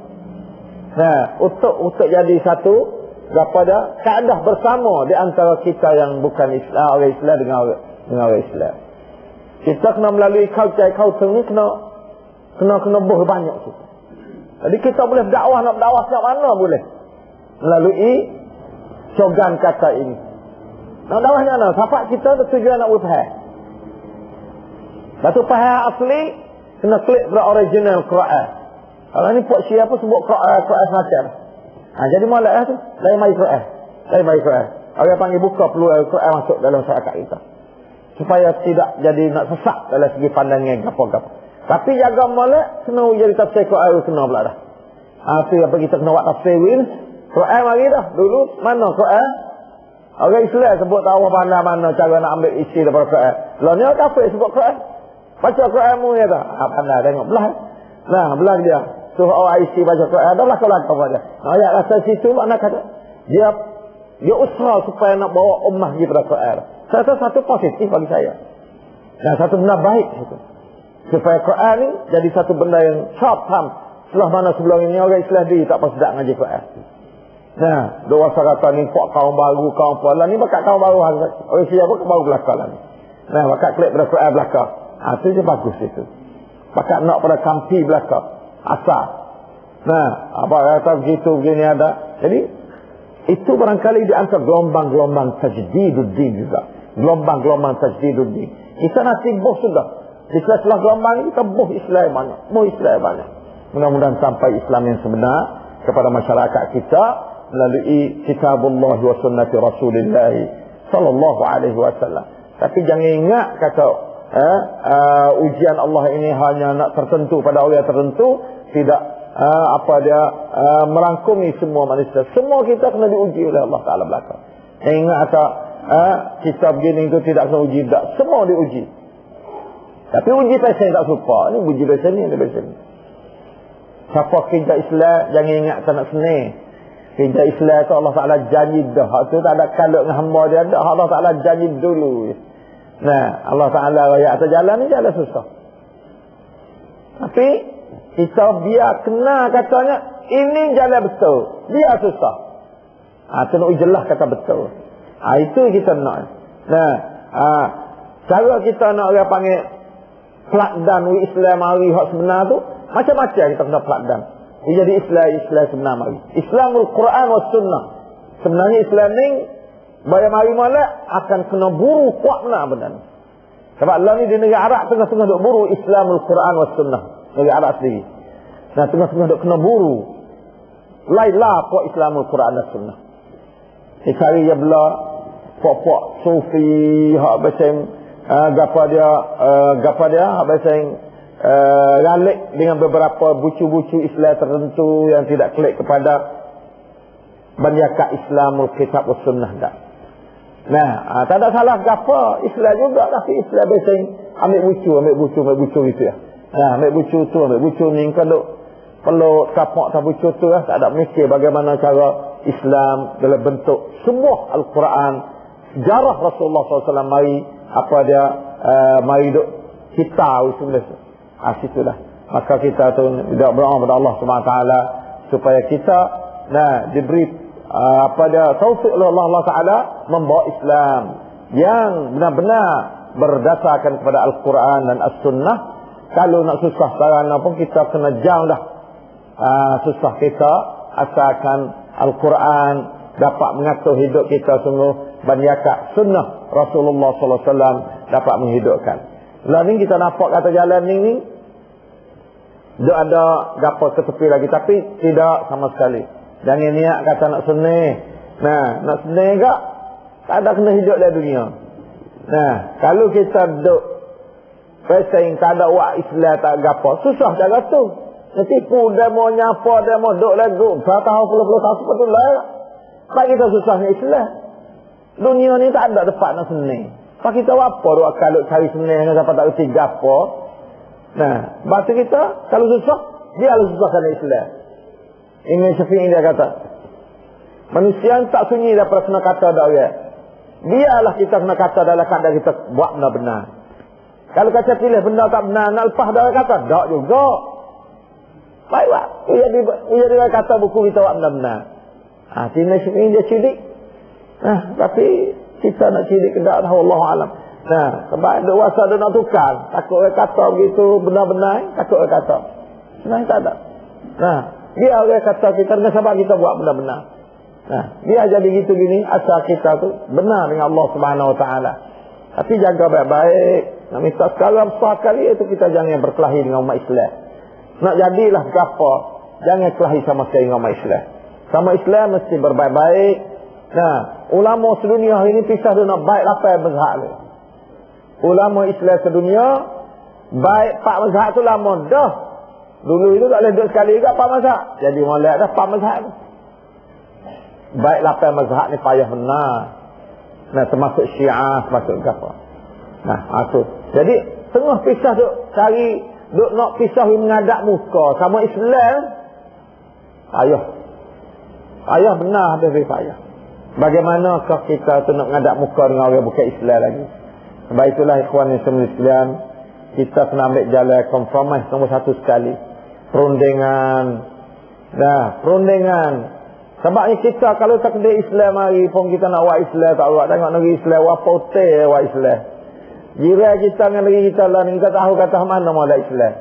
Nah, untuk untuk jadi satu kepada kaedah bersama di antara kita yang bukan Islam orang Islam dengan orang, dengan orang Islam. Kita kena melalui culture culture ni kena kena kena boh banyak kita. Jadi kita boleh dakwah nak dakwah sejak mana boleh melalui cogan kata ini. Nak dakwah mana? Siapa kita tujuan nak berfaham. Batu faham asli kena klik pada original Quran. Kalau ni buat siapa sebut Quran Quran semacam. Ha, jadi malak lah tu. Lain mai Quran. Lain mai Quran. Orang panggil buka perlu Quran masuk dalam masyarakat kita. Supaya tidak jadi nak sesak dalam segi pandangan apa-apa. Tapi jaga malak, kena jadi tafsir Quran kena pula dah. Tu apa kita kena buat tafsir win. Quran mari dah. Dulu mana Quran? Orang Islam sebut tahu mana-mana cara nak ambil isi daripada Quran. Orang kafir sebut Quran. Baca Quran mu ya tak? Ha, pandai tengok. Belah. Nah, belah dia suruh orang isi baca Quran dah lakon-lakon pada. Ayat rasa situ makna kata dia dia usaha supaya nak bawa ummah pergi pada Quran. Rasa satu positif bagi saya. Dan satu benda baik itu. Supaya Quran ni jadi satu benda yang sharp ham. Setelah mana sebelum ini orang Islam di tak pasti tak ngaji Quran. Nah, dua kata ni pak kaum baru, kaum apa. Lah ni bakat kaum baru. Orang siapa pun baru belakang lah ni. Nah, bakat klik pada Quran belakang. Ah, itu je bagus itu. Bakat nak pada kampi belakang asal. Nah, apa kata begitu begini ada. Jadi itu barangkali di antara gelombang-gelombang tajdiduddin juga. Gelombang-gelombang tajdiduddin. Kita nanti boh sudah. Jika setelah gelombang ini boh Islam banyak. Boh Islam banyak. Mudah-mudahan sampai Islam yang sebenar kepada masyarakat kita melalui kitabullah wa sunnati rasulillah sallallahu alaihi wasallam. Tapi jangan ingat kata eh, uh, ujian Allah ini hanya nak tertentu pada orang tertentu tidak uh, apa dia uh, merangkumi semua manusia semua kita kena diuji oleh Allah Taala belakang ingat kata uh, kita begini itu tidak kena uji tak semua diuji tapi uji pasien tak suka ini uji pasien ni pasien siapa kerja Islam jangan ingat tak nak senang kerja Islam tu Allah Taala janji dah tu tak ada kalau dengan hamba dia dah Allah Taala janji dulu Nah, Allah Ta'ala raya atas jalan ni jalan susah. Tapi, kita biar kena katanya, ini jalan betul. Biar susah. Ha, itu nak jelas kata betul. Ha, itu kita nak. Nah, ha, cara kita nak orang panggil pelakdan Islam hari hak sebenar tu, macam-macam kita kena pelakdan. Dia jadi Islam, Islam sebenar mari. Islamul Quran wa sunnah. Sebenarnya Islam ni Bayar mari malak akan kena buru kuat benar benar. Sebab Allah ni di negara Arab tengah-tengah duk buru Islamul Quran was sunnah. Negara Arab sendiri. Nah tengah-tengah duk kena buru. Lainlah kuat Islamul Quran dan sunnah. Dicari ya bela pok-pok sufi hak beseng uh, gapa dia uh, gapa dia hak beseng uh, galik dengan beberapa bucu-bucu Islam tertentu yang tidak klik kepada banyakat Islamul Kitab was sunnah dah. Nah, ha, tak ada salah apa Islam juga tapi Islam biasa ambil bucu, ambil bucu, ambil bucu gitu ya. Nah, ambil bucu tu, ambil bucu ni kalau perlu kapak tak bucu tu lah, tak ada mikir bagaimana cara Islam dalam bentuk semua Al-Quran, sejarah Rasulullah SAW mari apa dia uh, mari duk kita sebenarnya. Ah situlah. Maka kita tu tidak berdoa kepada Allah SWT supaya kita nah diberi Ah, apa dia taufik oleh Allah, Allah Taala membawa Islam yang benar-benar berdasarkan kepada Al-Quran dan As-Sunnah. Kalau nak susah sekarang pun kita kena jauh dah. Uh, susah kita asalkan Al-Quran dapat mengatur hidup kita sungguh banyakat sunnah Rasulullah Sallallahu Alaihi Wasallam dapat menghidupkan. Lalu ni kita nampak kata jalan ni ni Duk ada gapo tepi lagi tapi tidak sama sekali. Jangan niat kata nak senang. Nah, nak senang gak? Tak ada kena hidup dalam dunia. Nah, kalau kita duk pesaing tak ada wak Islam tak gapo, susah cara tu. Nanti pun demo nyapa demo duk lagu, tak tahu puluh-puluh tahun betul lah. Tak kita susahnya Islam. Dunia ni tak ada tempat nak senang. Pak kita apa duk kalau cari senang dengan siapa tak reti gapo. Nah, bahasa kita kalau susah, dia harus susahkan Islam. Imam Syafi'i dia kata, manusia tak sunyi daripada kena kata dak orang. Biarlah kita kena kata dalam keadaan kita buat benar-benar. Kalau kata pilih benda tak benar, nak lepas dah kata, tak juga. Baik, Pak. Uya di, uya di kata buku kita buat benar-benar. Ha, Imam Syafi'i dia cilik. Nah, tapi kita nak cilik ke tak tahu Allah Alam. Nah, sebab ada wasa nak tukar. Takut orang kata begitu benar-benar. Takut orang kata. Sebenarnya tak ada. Nah, dia orang kata kita dengan sebab kita buat benar-benar. Nah, dia jadi gitu gini. Asal kita tu benar dengan Allah Subhanahu Wa Taala. Tapi jaga baik-baik. Nak minta sekarang kali itu kita jangan berkelahi dengan umat Islam. Nak jadilah apa? Jangan kelahi sama sekali dengan umat Islam. Sama Islam mesti berbaik-baik. Nah, ulama sedunia hari ini pisah dengan baik apa yang berhak ulama Islam sedunia baik pak mazhab tu lama dah. Dulu itu tak boleh duduk sekali juga pak mazhab. Jadi molek dah pak mazhab tu baik lapan mazhab ni payah benar nah termasuk syiah termasuk apa nah itu jadi tengah pisah tu cari duk nak pisah mengadap muka. Sama Islam. Payah. Payah benar habis payah bagaimanakah kita tu nak mengadap muka dengan orang bukan Islam lagi sebab itulah ikhwan yang semua sekalian kita kena ambil jalan kompromis nombor satu sekali. Perundingan. Nah, perundingan. Sebab ni kita kalau tak ada Islam hari pun kita nak buat Islam tak buat. Tengok negeri Islam, buat pote buat Islam. Jira kita dengan negeri kita lah kita tahu kata mana mau Islam.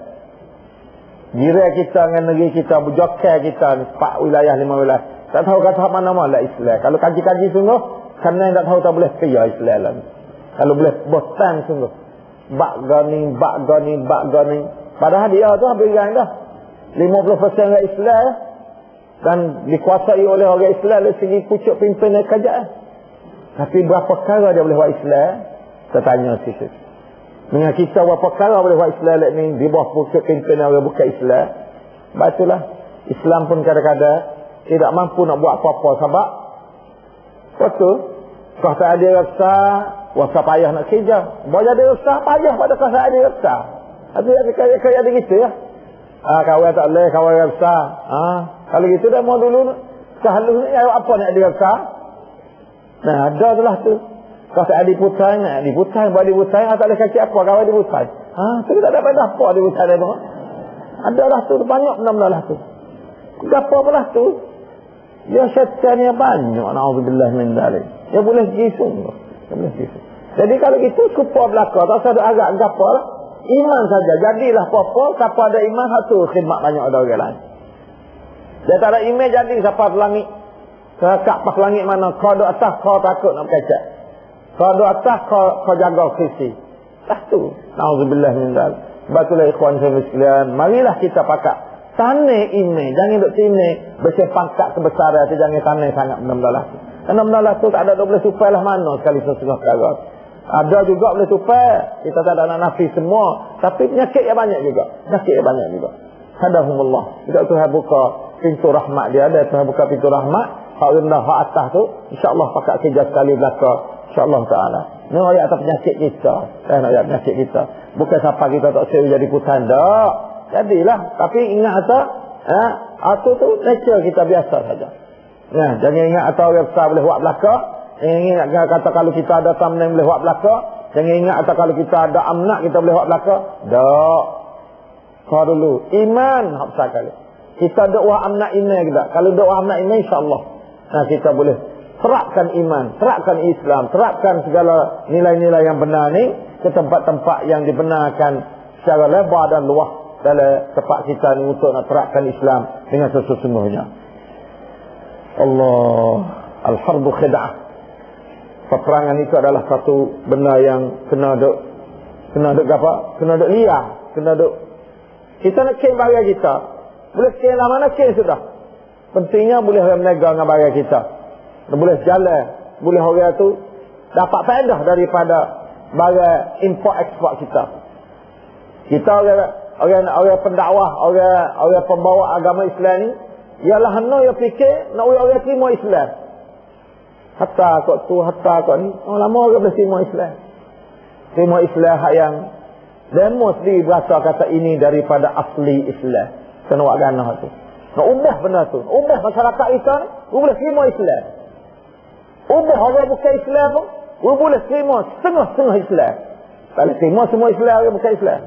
Jira kita dengan negeri kita, bujokai kita empat wilayah, lima wilayah. Tak tahu kata mana mau Islam. Kalau kaji-kaji sungguh, yang tak tahu tak boleh kaya Islam lah. Kalau boleh bosan sungguh. Bak gani, bak gani, bak gani. Padahal dia tu habis gang dah. 50% orang Islam dan dikuasai oleh orang Islam dari segi pucuk pimpinan kerajaan. Tapi berapa kala dia boleh buat Islam? Saya tanya situ. Dengan kita berapa kala boleh buat Islam ni di bawah pucuk pimpinan orang bukan Islam. Sebab itulah Islam pun kadang-kadang tidak mampu nak buat apa-apa sebab betul kau tak ada rasa Wasa payah nak kerja. Boleh ada resah, payah pada kasa ada resah. Ada yang kaya-kaya ada gitu ya. Ah, kawan tak boleh, kawan resah. Ah, kalau gitu dah mau dulu. Sehalusnya apa nak ada resah? Nah, ada tu lah tu. Kasa ada putang, ada putang, buat putang, tak boleh kaki apa, kawan ada putang. Ah, tu tak dapat apa ada putang tu. Ada lah tu, banyak benda-benda lah tu. Apa pula tu? Ya syaitan yang banyak, na'udzubillah min dalik. Ya boleh jisung. Ya boleh jisung. Jadi kalau itu kupa belakang, tak ada agak gapa lah. Iman saja. Jadilah apa-apa, siapa ada iman, satu khidmat banyak ada orang lain. Dia tak ada iman, jadi siapa langit. Kekak pas langit mana, kau ada atas, kau takut nak kecek. Kau ada atas, kau, kau jaga krisi. Tak tu. Na'udzubillah min dal. Sebab itulah ikhwan saya sekalian. Marilah kita pakat. Tanah ini, jangan duk sini. Bersih pangkat kebesaran itu, jangan tanah sangat benar-benar. Kerana benar-benar tu tak ada boleh supaya lah mana sekali sesuatu perkara. Ada juga boleh tupai. Kita tak ada nak nafi semua. Tapi penyakit yang banyak juga. Penyakit yang banyak juga. Hadahumullah. Tidak Tuhan buka pintu rahmat dia. Ada Tuhan buka pintu rahmat. Hak rendah, hak atas tu. InsyaAllah pakat kerja sekali belakang. InsyaAllah ta'ala. Ini ayat atas penyakit kita. Eh, ayat penyakit kita. Bukan siapa kita tak sewa jadi putan. Tak. Jadilah. Tapi ingat atas. Eh, atau tu nature kita biasa saja. Nah, jangan ingat atau orang besar boleh buat belakang. Jangan ingat kata kalau kita ada tamna boleh buat belakang. Jangan ingat kata kalau kita ada amnak kita boleh buat belakang. Tak. Kau dulu. Iman. Kali. Kita doa amnak ini kita. Kalau doa amnak ini insyaAllah. Nah kita boleh terapkan iman. Terapkan Islam. Terapkan segala nilai-nilai yang benar ni. Ke tempat-tempat yang dibenarkan secara lebar dan luah. Dalam tempat kita ni untuk nak terapkan Islam. Dengan sesungguhnya. Allah. Al-Harbu khid'ah peperangan itu adalah satu benda yang kena duk kena duk apa? Kena duk liar, kena duk Kita nak kin barang kita. Boleh kin lah mana kin sudah. Pentingnya boleh orang menega dengan barang kita. Boleh jalan. Boleh orang tu dapat faedah daripada barang import ekspor kita. Kita orang orang orang pendakwah, orang orang pembawa agama Islam ni ialah hanya yang fikir nak orang terima Islam. Hatta kok tu, hatta kok ni. Oh, lama orang boleh terima Islam. Terima Islam yang Demo sendiri berasa kata ini daripada asli Islam. Kena buat ganah tu. Nak ubah benda tu. Ubah masyarakat kita ni. Boleh terima Islam. Ubah orang bukan Islam pun. Boleh terima setengah-setengah Islam. Tak boleh terima semua Islam orang bukan Islam.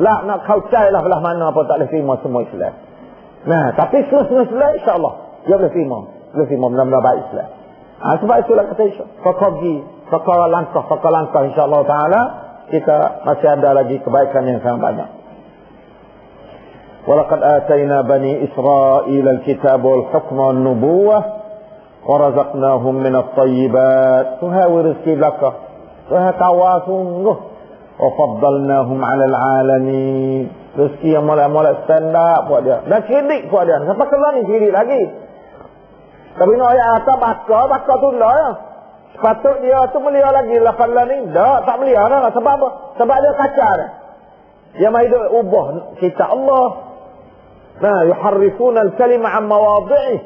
Lah nak kau cari lah belah mana pun tak boleh terima semua Islam. Nah, tapi setengah-setengah Islam insyaAllah. Dia boleh terima. Boleh terima benar-benar baik Islam. Ha, sebab itulah kata Isya. Fakar pergi. Fakar langkah. Fakar langkah insyaAllah ta'ala kita masih ada lagi kebaikan yang sangat banyak. Atayna bani Israel al-kitab wal-hukm wal-nubuwah wa razaqnahum min at-tayyibat. Tuhan rezeki belaka. Tuhan tawa sungguh. Wa faddalnahum 'ala al-'alamin. Rezeki yang mulai-mulai stand up buat dia. Dan sidik buat dia. Sampai keluar ni sidik lagi. Tapi ni ayat atas bakar, bakar tu lah ya. Sepatut dia tu melia lagi lafazlah ni. Tak, tak melia lah. Sebab apa? Sebab dia kacau dia. Dia mahu hidup ubah kita Allah. Nah, yuharrifuna al-kalima an mawadhi'i.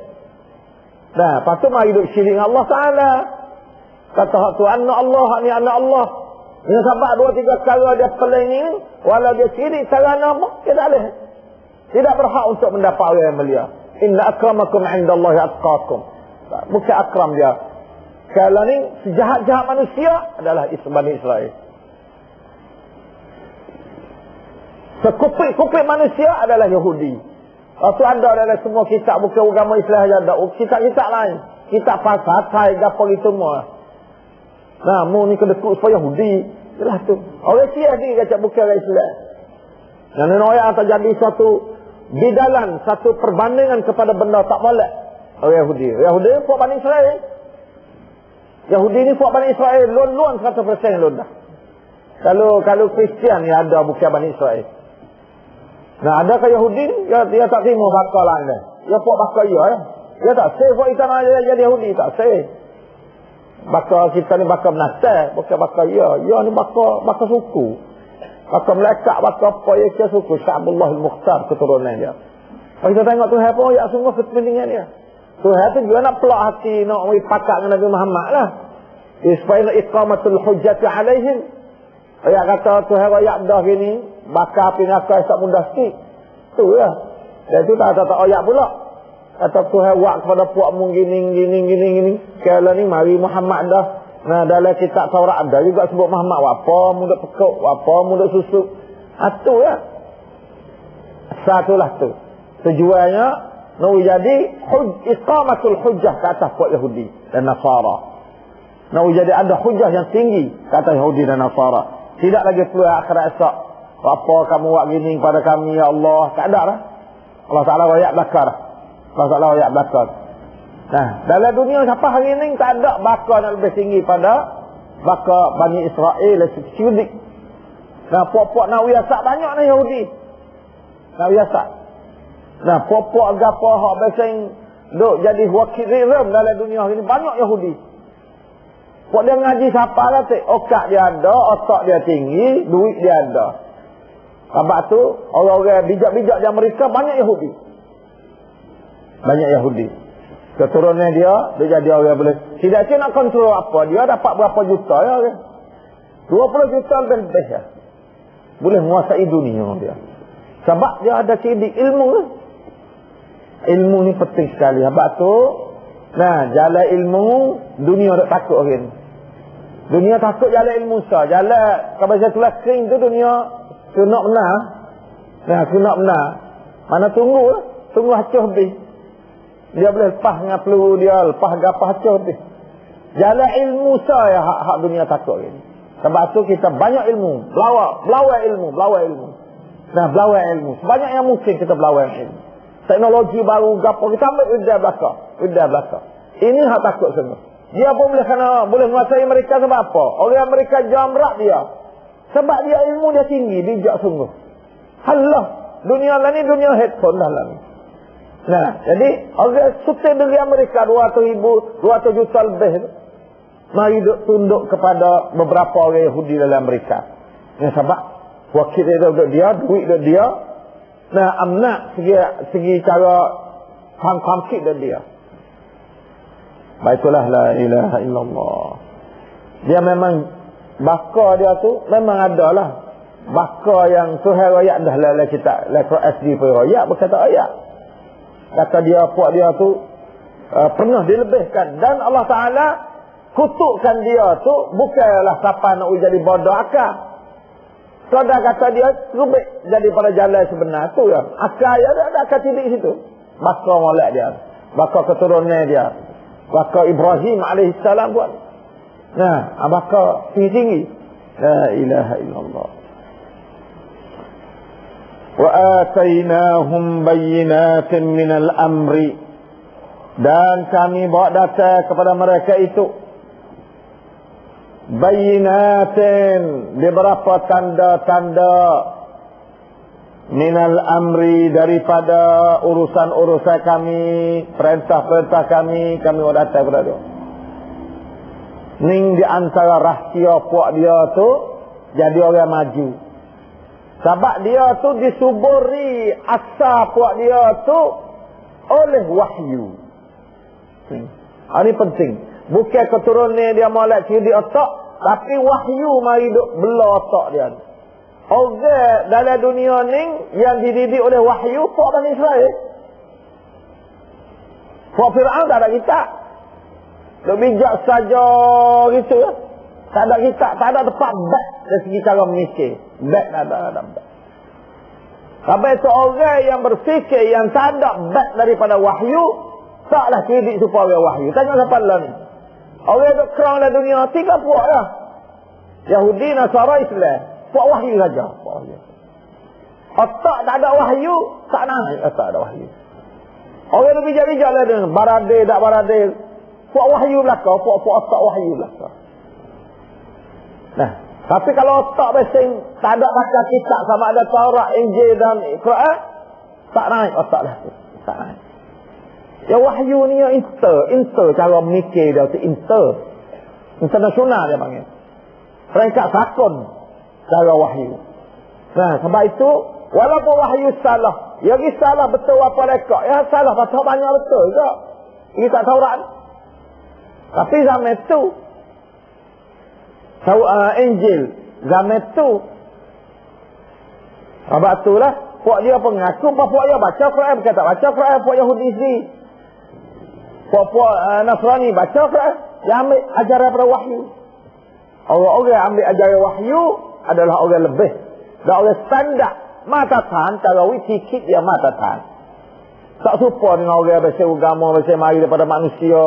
Nah, patut mahu hidup syirik Allah Ta'ala. Kata tu, anna Allah, ni anna Allah. Ini sebab dua tiga kali dia peling ni, walau dia syirik, sarana apa? Dia tak boleh. Tidak berhak untuk mendapat orang yang mulia. Inna akramakum indallahi atqakum. Bukan akram dia. Kalau ni sejahat-jahat manusia adalah Bani Israel. Sekupik-kupik manusia adalah Yahudi. Waktu ada dalam semua kitab bukan agama Islam saja. Kitab-kitab lain. Kitab falsafah, apa itu semua. Nah, mu ni kedekut supaya Yahudi. Jelas tu. Orang Sia ni kata bukan orang Islam. Dan orang terjadi satu bidalan, satu perbandingan kepada benda tak boleh. Orang Yahudi. Yahudi buat Bani Israel. Yahudi ni buat Bani Israel lon-lon 100% lon dah. Kalau kalau Kristian ni ada bukan Bani Israel. Nah, ada ke Yahudi ni? Dia, dia tak terima bakal lah ni. Dia buat bakal ya. Eh? Dia tak say buat kita nak jadi Yahudi. Tak say. Bakal kita ni bakal menasai. Bukan bakal ya. Ya ni bakal, bakal suku. Bakal melekat, bakal apa ya ke suku. Sya'bullah al-Mukhtar keturunan dia. Kalau kita tengok Tuhan pun, ya sungguh kepentingan dia. Tuhan tu juga nak pelak hati nak pakat dengan Nabi Muhammad lah. Supaya nak iqamatul hujjati alaihim. Ayat kata Tuhan ayat dah gini. Bakar api tak mudah sikit. Tu ya. Dan tu tak kata ayat pula. Kata Tuhan buat kepada puak mu gini, gini, gini, gini. Kalau ni mari Muhammad dah. Nah dalam kitab Taurat ada juga sebut Muhammad. Apa muda pekuk. Apa muda susuk. Ha, tu ya. Satulah tu. Tujuannya Nak jadi huj, iqamatul hujjah ke atas kuat Yahudi dan Nasara. Nak jadi ada hujjah yang tinggi ke atas Yahudi dan Nasara. Tidak lagi perlu akhirat esok. Apa kamu buat gini kepada kami ya Allah. Tak ada lah. Allah Ta'ala rakyat bakar. Ta'ala rakyat bakar. Nah, dalam dunia siapa hari ini tak ada bakar yang lebih tinggi pada bakar Bani Israel dan Syudik. Nah, puak-puak nak wiasak banyak ni Yahudi. Nak wiasak. Nah, popok agapa hak beseng duk jadi wakil rirem dalam dunia ini banyak Yahudi. Pok dia ngaji siapa lah tu? Okak dia ada, otak dia tinggi, duit dia ada. Sebab tu orang-orang bijak-bijak di Amerika banyak Yahudi. Banyak Yahudi. Keturunan dia, dia jadi orang yang boleh. Tidak sih nak kontrol apa. Dia dapat berapa juta ya. 20 juta lebih ya. Boleh menguasai dunia dia. Sebab dia ada sidik ilmu lah ilmu ni penting sekali. Sebab tu, nah, jalan ilmu, dunia tak takut orang. Dunia takut jalan ilmu sah. Jalan, kalau saya tulis kering tu dunia, tu nak benar. Nah, tu nak benar. Mana tunggu. Tunggu hacuh habis. Dia boleh lepas dengan peluru dia, lepas gapah hacuh habis. Jalan ilmu sah ya hak, hak dunia takut ini. Sebab tu kita banyak ilmu. Belawak, belawak ilmu, belawak ilmu. Nah, belawak ilmu. Sebanyak yang mungkin kita belawak ilmu teknologi baru gapo kita ambil idea belaka idea belaka ini hak takut semua dia pun boleh kena boleh menguasai mereka sebab apa orang mereka jamrak dia sebab dia ilmu dia tinggi bijak sungguh Allah. Dunia lah ni dunia headphone dah lah ni. Nah, jadi orang suka dari Amerika 200 ribu, 200 juta lebih. Mari duk tunduk kepada beberapa orang Yahudi dalam Amerika. Yang sebab wakil dia duduk dia, duit duduk dia. Nah, amnak segi, segi cara pangkit duduk dia. Baiklah la ilaha illallah. Dia memang bakar dia tu memang ada lah. Bakar yang Tuhan rakyat dah lah, lah kita. Lekor SD pun rakyat berkata ayat kata dia puak dia tu uh, pernah dilebihkan dan Allah Taala kutukkan dia tu bukanlah siapa nak jadi bodoh akal Saudara kata dia rubik jadi pada jalan sebenar tu ya. Akal ya ada akal tidik situ. Baka molek dia. Baka keturunan dia. Baka Ibrahim alaihissalam buat. Nah, baka tinggi-tinggi. La ilaha illallah. وآتيناهم بينات من الأمر dan kami bawa data kepada mereka itu bayinatin beberapa tanda-tanda minal amri daripada urusan-urusan kami perintah-perintah kami kami bawa data kepada dia ning di antara rahsia puak dia tu jadi orang maju sebab dia tu disuburi asal puak dia tu oleh wahyu. Hmm. Ini penting. Bukan keturunan dia malak ciri otak. Tapi wahyu mari duk bela otak dia. Orang dalam dunia ni yang dididik oleh wahyu puak Bani Israel. Puak Fir'aun tak ada kitab. Duk bijak saja gitu ya. Tak ada kitab. Tak ada tempat back dari segi cara memikir. Back tak ada, ada back. Sampai itu orang yang berfikir yang tak ada back daripada wahyu, taklah cerdik supaya wahyu. Tanya siapa lah ni. Orang yang kerang dalam dunia, tiga puak lah. Yahudi, Nasara, Islam. Puak wahyu saja. Puak wahyu. Otak tak ada wahyu, tak naik otak ada wahyu. Orang yang bijak-bijak lah dengan barade, tak barade. Puak wahyu belakang, puak-puak otak wahyu belakang. Nah, tapi kalau otak besing tak ada baca kitab sama ada Taurat, Injil dan Quran, tak naik otak dah tu. Tak naik. Ya wahyu ni ya inter, inter cara mikir dia tu inter. Internasional dia panggil. Peringkat sakon cara wahyu. Nah, sebab itu walaupun wahyu salah, ya dia salah betul apa mereka. Ya salah pasal banyak betul juga. Ini tak Taurat. Tapi zaman itu tahu uh, Injil zaman tu. Sebab itulah puak dia pengaku puak dia baca Quran. Bukan tak baca Quran puak Yahudi sendiri. Puak-puak uh, Nasrani baca Quran. Dia ambil ajaran daripada wahyu. Orang-orang ambil ajaran wahyu adalah orang lebih. Dan orang standar mata tan tarawih sikit dia mata tan tak serupa dengan orang yang biasa agama biasa mari daripada manusia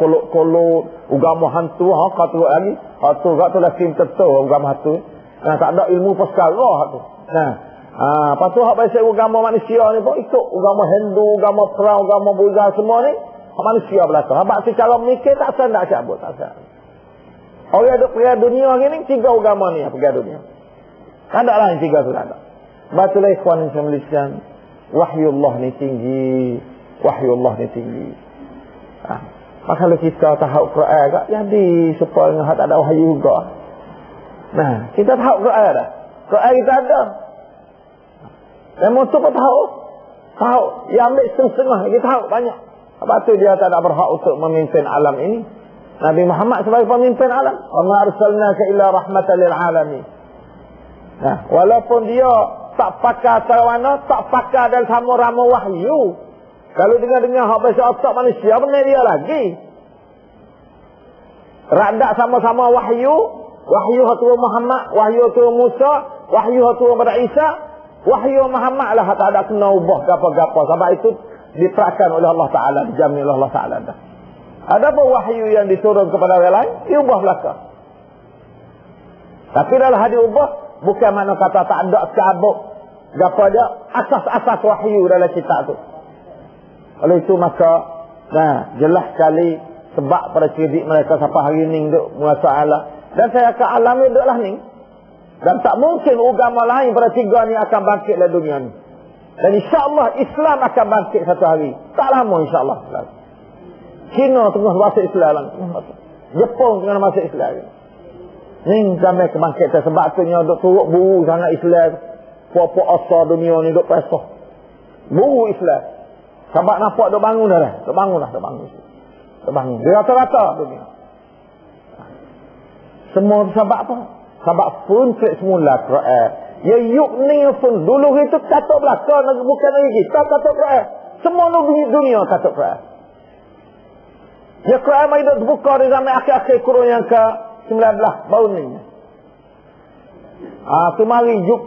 kolok-kolok agama hantu ha kata lagi. Ha tu gak tu lah sim tetu agama hantu. Nah tak ada ilmu perkara tu. Nah ha apa tu hak biasa agama manusia ni pun ikut agama Hindu agama Perang agama Buddha semua ni manusia belaka sebab secara mikir tak sandak cabut tak sandak orang ada pergi dunia ni tiga agama ni pergi dunia. Tak ada lah yang tiga tu tak ada. Batulah ikhwan yang saya wahyu Allah ni tinggi. Wahyu Allah ni tinggi. Ha. maka kalau kita tahu Quran tak jadi supaya dengan tak ada wahyu juga. Nah kita tahu Quran dah. Quran kita ada. Memang tu pun tahu tahu yang ambil setengah kita tahu banyak. Sebab tu dia tak ada berhak untuk memimpin alam ini. Nabi Muhammad sebagai pemimpin alam. Wa ma arsalnaka illa rahmatan lil alamin. Nah walaupun dia tak pakar cara mana, tak pakar dan sama rama wahyu. Kalau dengar-dengar hak bahasa otak manusia, benar dia lagi. Radak sama-sama wahyu, wahyu hatu Muhammad, wahyu hatu Musa, wahyu hatu pada Isa, wahyu Muhammad lah tak ada kena ubah gapa-gapa. Sebab itu diperakan oleh Allah Ta'ala, dijamin oleh Allah Ta'ala. Ada pun wahyu yang diturun kepada orang lain, diubah belakang. Tapi dalam hadir ubah, Bukan mana kata tak ada cabut. Gapa dia? Asas-asas wahyu dalam kitab tu. Oleh itu maka, nah, jelas sekali sebab pada cerdik mereka sampai hari ni duduk menguasa Allah. Dan saya akan alami duduklah ni. Dan tak mungkin agama lain pada tiga ni akan bangkit dalam dunia ni. Dan insyaAllah Islam akan bangkit satu hari. Tak lama insyaAllah. China tengah masuk Islam. Jepun tengah masuk Islam. Ni sampai kebangkitan. Sebab tu ni duk turut buru sangat Islam. Puak-puak asal dunia ni duk pesah. Buru Islam. Sebab nampak duk bangun dah. Duk bangun dah. Duk bangun. Duk bangun. Dia rata-rata dunia. Semua sebab apa? Sebab pun cek semula Quran. Ya yuk ni pun dulu itu kata belakang bukan lagi kita kata Quran. Semua dunia, dunia kata Quran. Ya Quran mai dah buka di zaman akhir-akhir kurun yang ke 19 baru ni. Ah tu mari yuk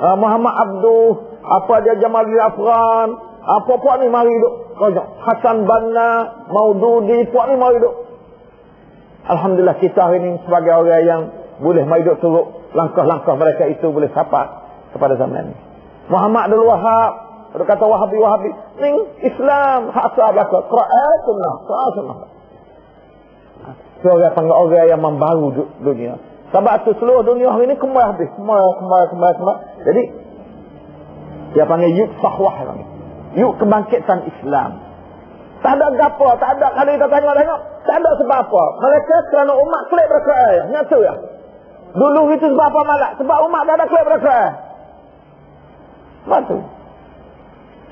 ah, Muhammad Abdul apa dia Jamal Afran apa puak ni mari duk. Kau Hasan Banna Maududi puak ni mari duk. Alhamdulillah kita hari ini sebagai orang yang boleh hidup turut. Langkah-langkah mereka itu boleh sapa kepada zaman ini. Muhammad Abdul Wahab, ada kata Wahabi Wahabi, ini Islam hak belaka, Quran sunnah, sunnah. So orang panggil orang yang membaru dunia. Sebab tu seluruh dunia hari ini kembali habis, kembali, kembali, kembali, kembali. Jadi dia panggil yuk sahwah Yuk kebangkitan Islam. Tak ada gapo, tak ada kalau kita tanya tengok, tak ada sebab apa. Mereka kerana umat klik berkata, nyata ya. Dulu itu sebab apa malak? Sebab umat dah ada klik berkata. Batu.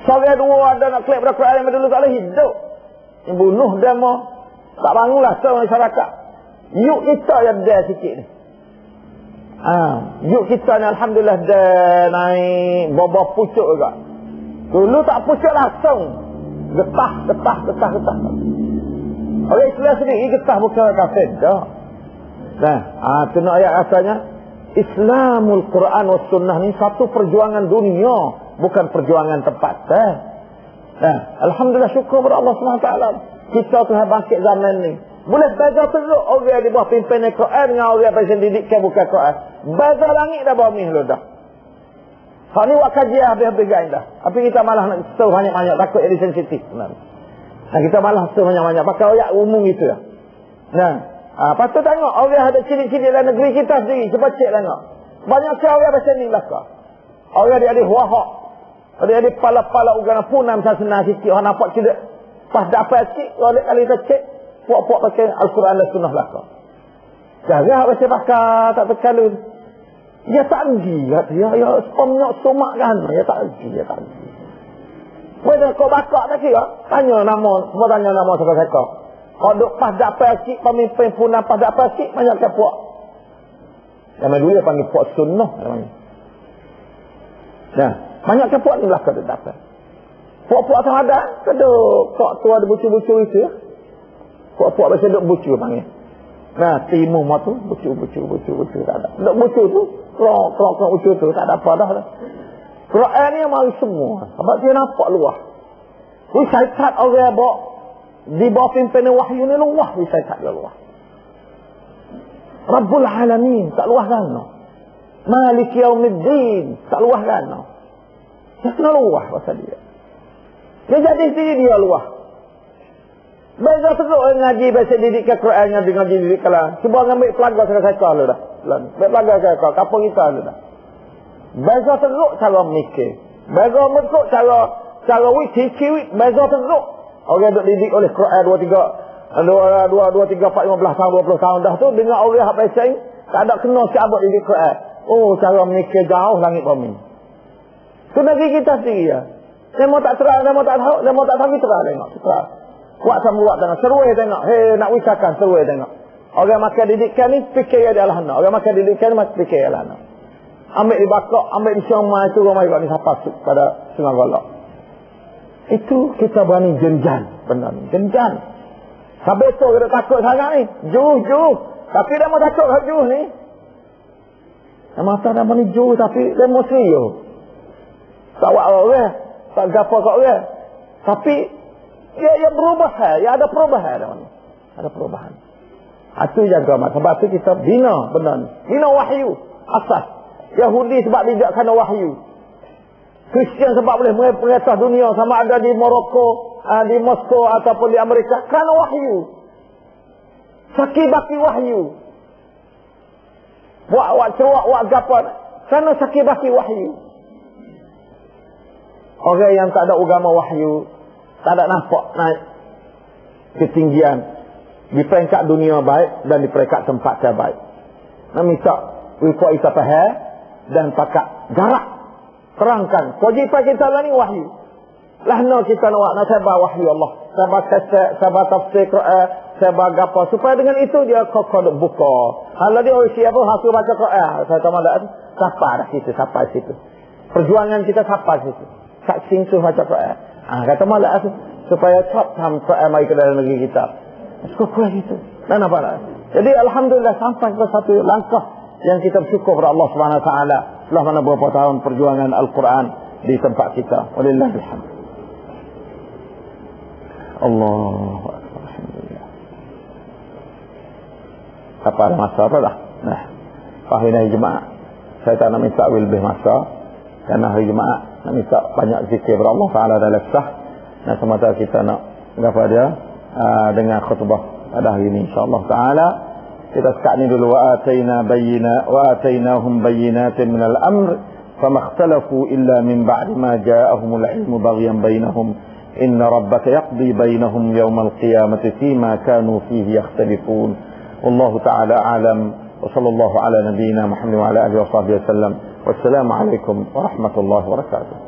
Soalnya dua ada nak klik berkata yang dulu boleh hidup. Bunuh demo. Tak bangunlah seorang masyarakat. Yuk kita yang dia sikit ni. Ha, yuk kita ni Alhamdulillah dia naik bobah pucuk juga. Dulu tak pucuk langsung getah, getah, getah, getah. Orang Islam sendiri getah bukan kafir. Tak. Nah, ah, ha, kena ayat asalnya. Islamul Quran wa sunnah ni satu perjuangan dunia. Bukan perjuangan tempat. Eh? Nah, Alhamdulillah syukur kepada Allah SWT. Kita tu bangkit zaman ni. Boleh beza teruk orang di bawah pimpinan Quran dengan orang yang didikkan bukan Quran. Beza langit dah bawah ni dah. Hak ni buat kajian habis-habis gain dah. Tapi kita malah nak seru banyak-banyak. Takut jadi sensitif. Nah. kita malah seru banyak-banyak. Pakai ayat umum itu lah. Nah. Ha, patut tengok. Orang ada ciri-ciri dalam negeri kita sendiri. Cuba cek tengok. Banyak sekali orang macam ni belakang. Orang dia ada wahak. Dia ada pala-pala ugana punam sasana sikit. Orang nampak tidak. Pas dapat sikit. Kalau kali kita cek. Puak-puak pakai Al-Quran dan Sunnah belakang. Jangan baca pakai tak terkalun. Ya tak pergi. Ya, ya, ya sepomnya somak kan. Ya tak pergi. Ya tak pergi. Mereka kau bakar tak kira. Tanya nama. Semua tanya nama siapa-siapa. Kau duk pas dapat sikit. Pemimpin pun pas dapat sikit. Banyak ke puak. Yang dulu dia panggil puak sunnah. Nah, banyak ke puak ni belakang dia dapat. Puak-puak sama ada. Keduk. Kau tu ada bucu-bucu itu ya. Puak-puak biasa duk bucu panggil. Nah, timu mah tu, bucu, bucu, bucu, bucu, tak ada. Duk bucu tu, kelok, kelok, bucu tu, tak ada apa dah. Quran ni mari semua. Sebab dia nampak luah. Wisaitat orang bawa, di bawah pimpinan wahyu ni luah wisaitat dia luah. Rabbul Alamin, tak luah kan? Malik Yaumiddin, tak luah kan? No? Dia kena luah pasal dia. Dia jadi sendiri dia luah. Beza teruk ngaji bahasa didik ke Quran ngaji ngaji didik kala. Cuba ngambil pelaga saya saya lu dah. Ambil pelaga saya kau kapal kita lu dah. Beza teruk cara mikir. Beza teruk cara cara wit ciwit beza teruk. Orang duk didik oleh Quran dua tiga dua dua dua tiga empat lima belas tahun dua puluh tahun dah tu dengar orang hak pasal tak ada kena si abad didik Quran. Oh cara mikir jauh langit bumi. Tu negeri kita sendiri ya. Mau tak terang, mau tak tahu, mau tak tahu, terang tengok. Terang. Kuat sama buat tengok. Seruai tengok. Hei, nak wisahkan seruai tengok. Orang makan didikan ni, fikir dia adalah anak. Orang makan didikan ni, fikir dia adalah anak. Ambil di bakok, ambil di syomah itu, rumah ibu ni siapa pada sungai golok. Itu kita berani jenjan. Benar ni, jenjan. Sampai tu kita takut sangat ni. Juh, juh. Tapi dia mau takut kat juh ni. Dia mata dia berani juh, tapi dia mau serius. Tak buat orang. Tak gapa kat orang. Tapi Ya, ya berubah. Ya ada perubahan. Ada perubahan. Itu yang agama. Sebab itu kita bina benar. Bina wahyu. Asas. Yahudi sebab kena wahyu. Kristian sebab boleh mengatah dunia sama ada di Morocco, ah, di Moskow ataupun di Amerika. Kerana wahyu. Saki baki wahyu. Buat awak ceruak, buat gapa. Sana sakit baki wahyu. Orang yang tak ada agama wahyu, tak ada nampak naik ketinggian di peringkat dunia baik dan di peringkat tempat yang baik. Nak minta ikut isa faham dan pakat jarak terangkan kewajipan kita lah ni wahyu. Lah no kita nak nak sabar wahyu Allah. Sabar kasat, sabar tafsir Quran, sabar apa supaya dengan itu dia kokok buka. Kalau dia orang siapa hasil baca Quran, saya tahu malah siapa dah situ, siapa situ. Perjuangan kita siapa situ. Tak singsuh baca Quran. Ah kata malah supaya cepat sampai mai ke dalam negeri kita. Cukup gitu. Dan apa lah. Jadi Alhamdulillah sampai ke satu langkah yang kita bersyukur kepada Allah Subhanahu Taala setelah mana beberapa tahun perjuangan Al-Quran di tempat kita. Walillahilhamd. Allah Alhamdulillah. Apa ada masa apa dah? Nah, ini Jumaat. Saya tak nak minta lebih masa. Karena hari Jumaat nak minta banyak zikir kepada Allah Taala dalam sah. Nah, semata kita nak apa dia uh, dengan khutbah pada hari ini insyaallah taala. Kita sekat ni dulu wa ataina bayyina wa atainahum bayyinatin min al-amr fama ikhtalafu illa min ba'di ma ja'ahum al-ilm baghyan bainahum inna rabbaka yaqdi bainahum yawm al-qiyamati fima kanu fihi yakhtalifun. Wallahu ta'ala a'lam. وصلى الله على نبينا محمد وعلى اله وصحبه وسلم والسلام عليكم ورحمة الله وبركاته.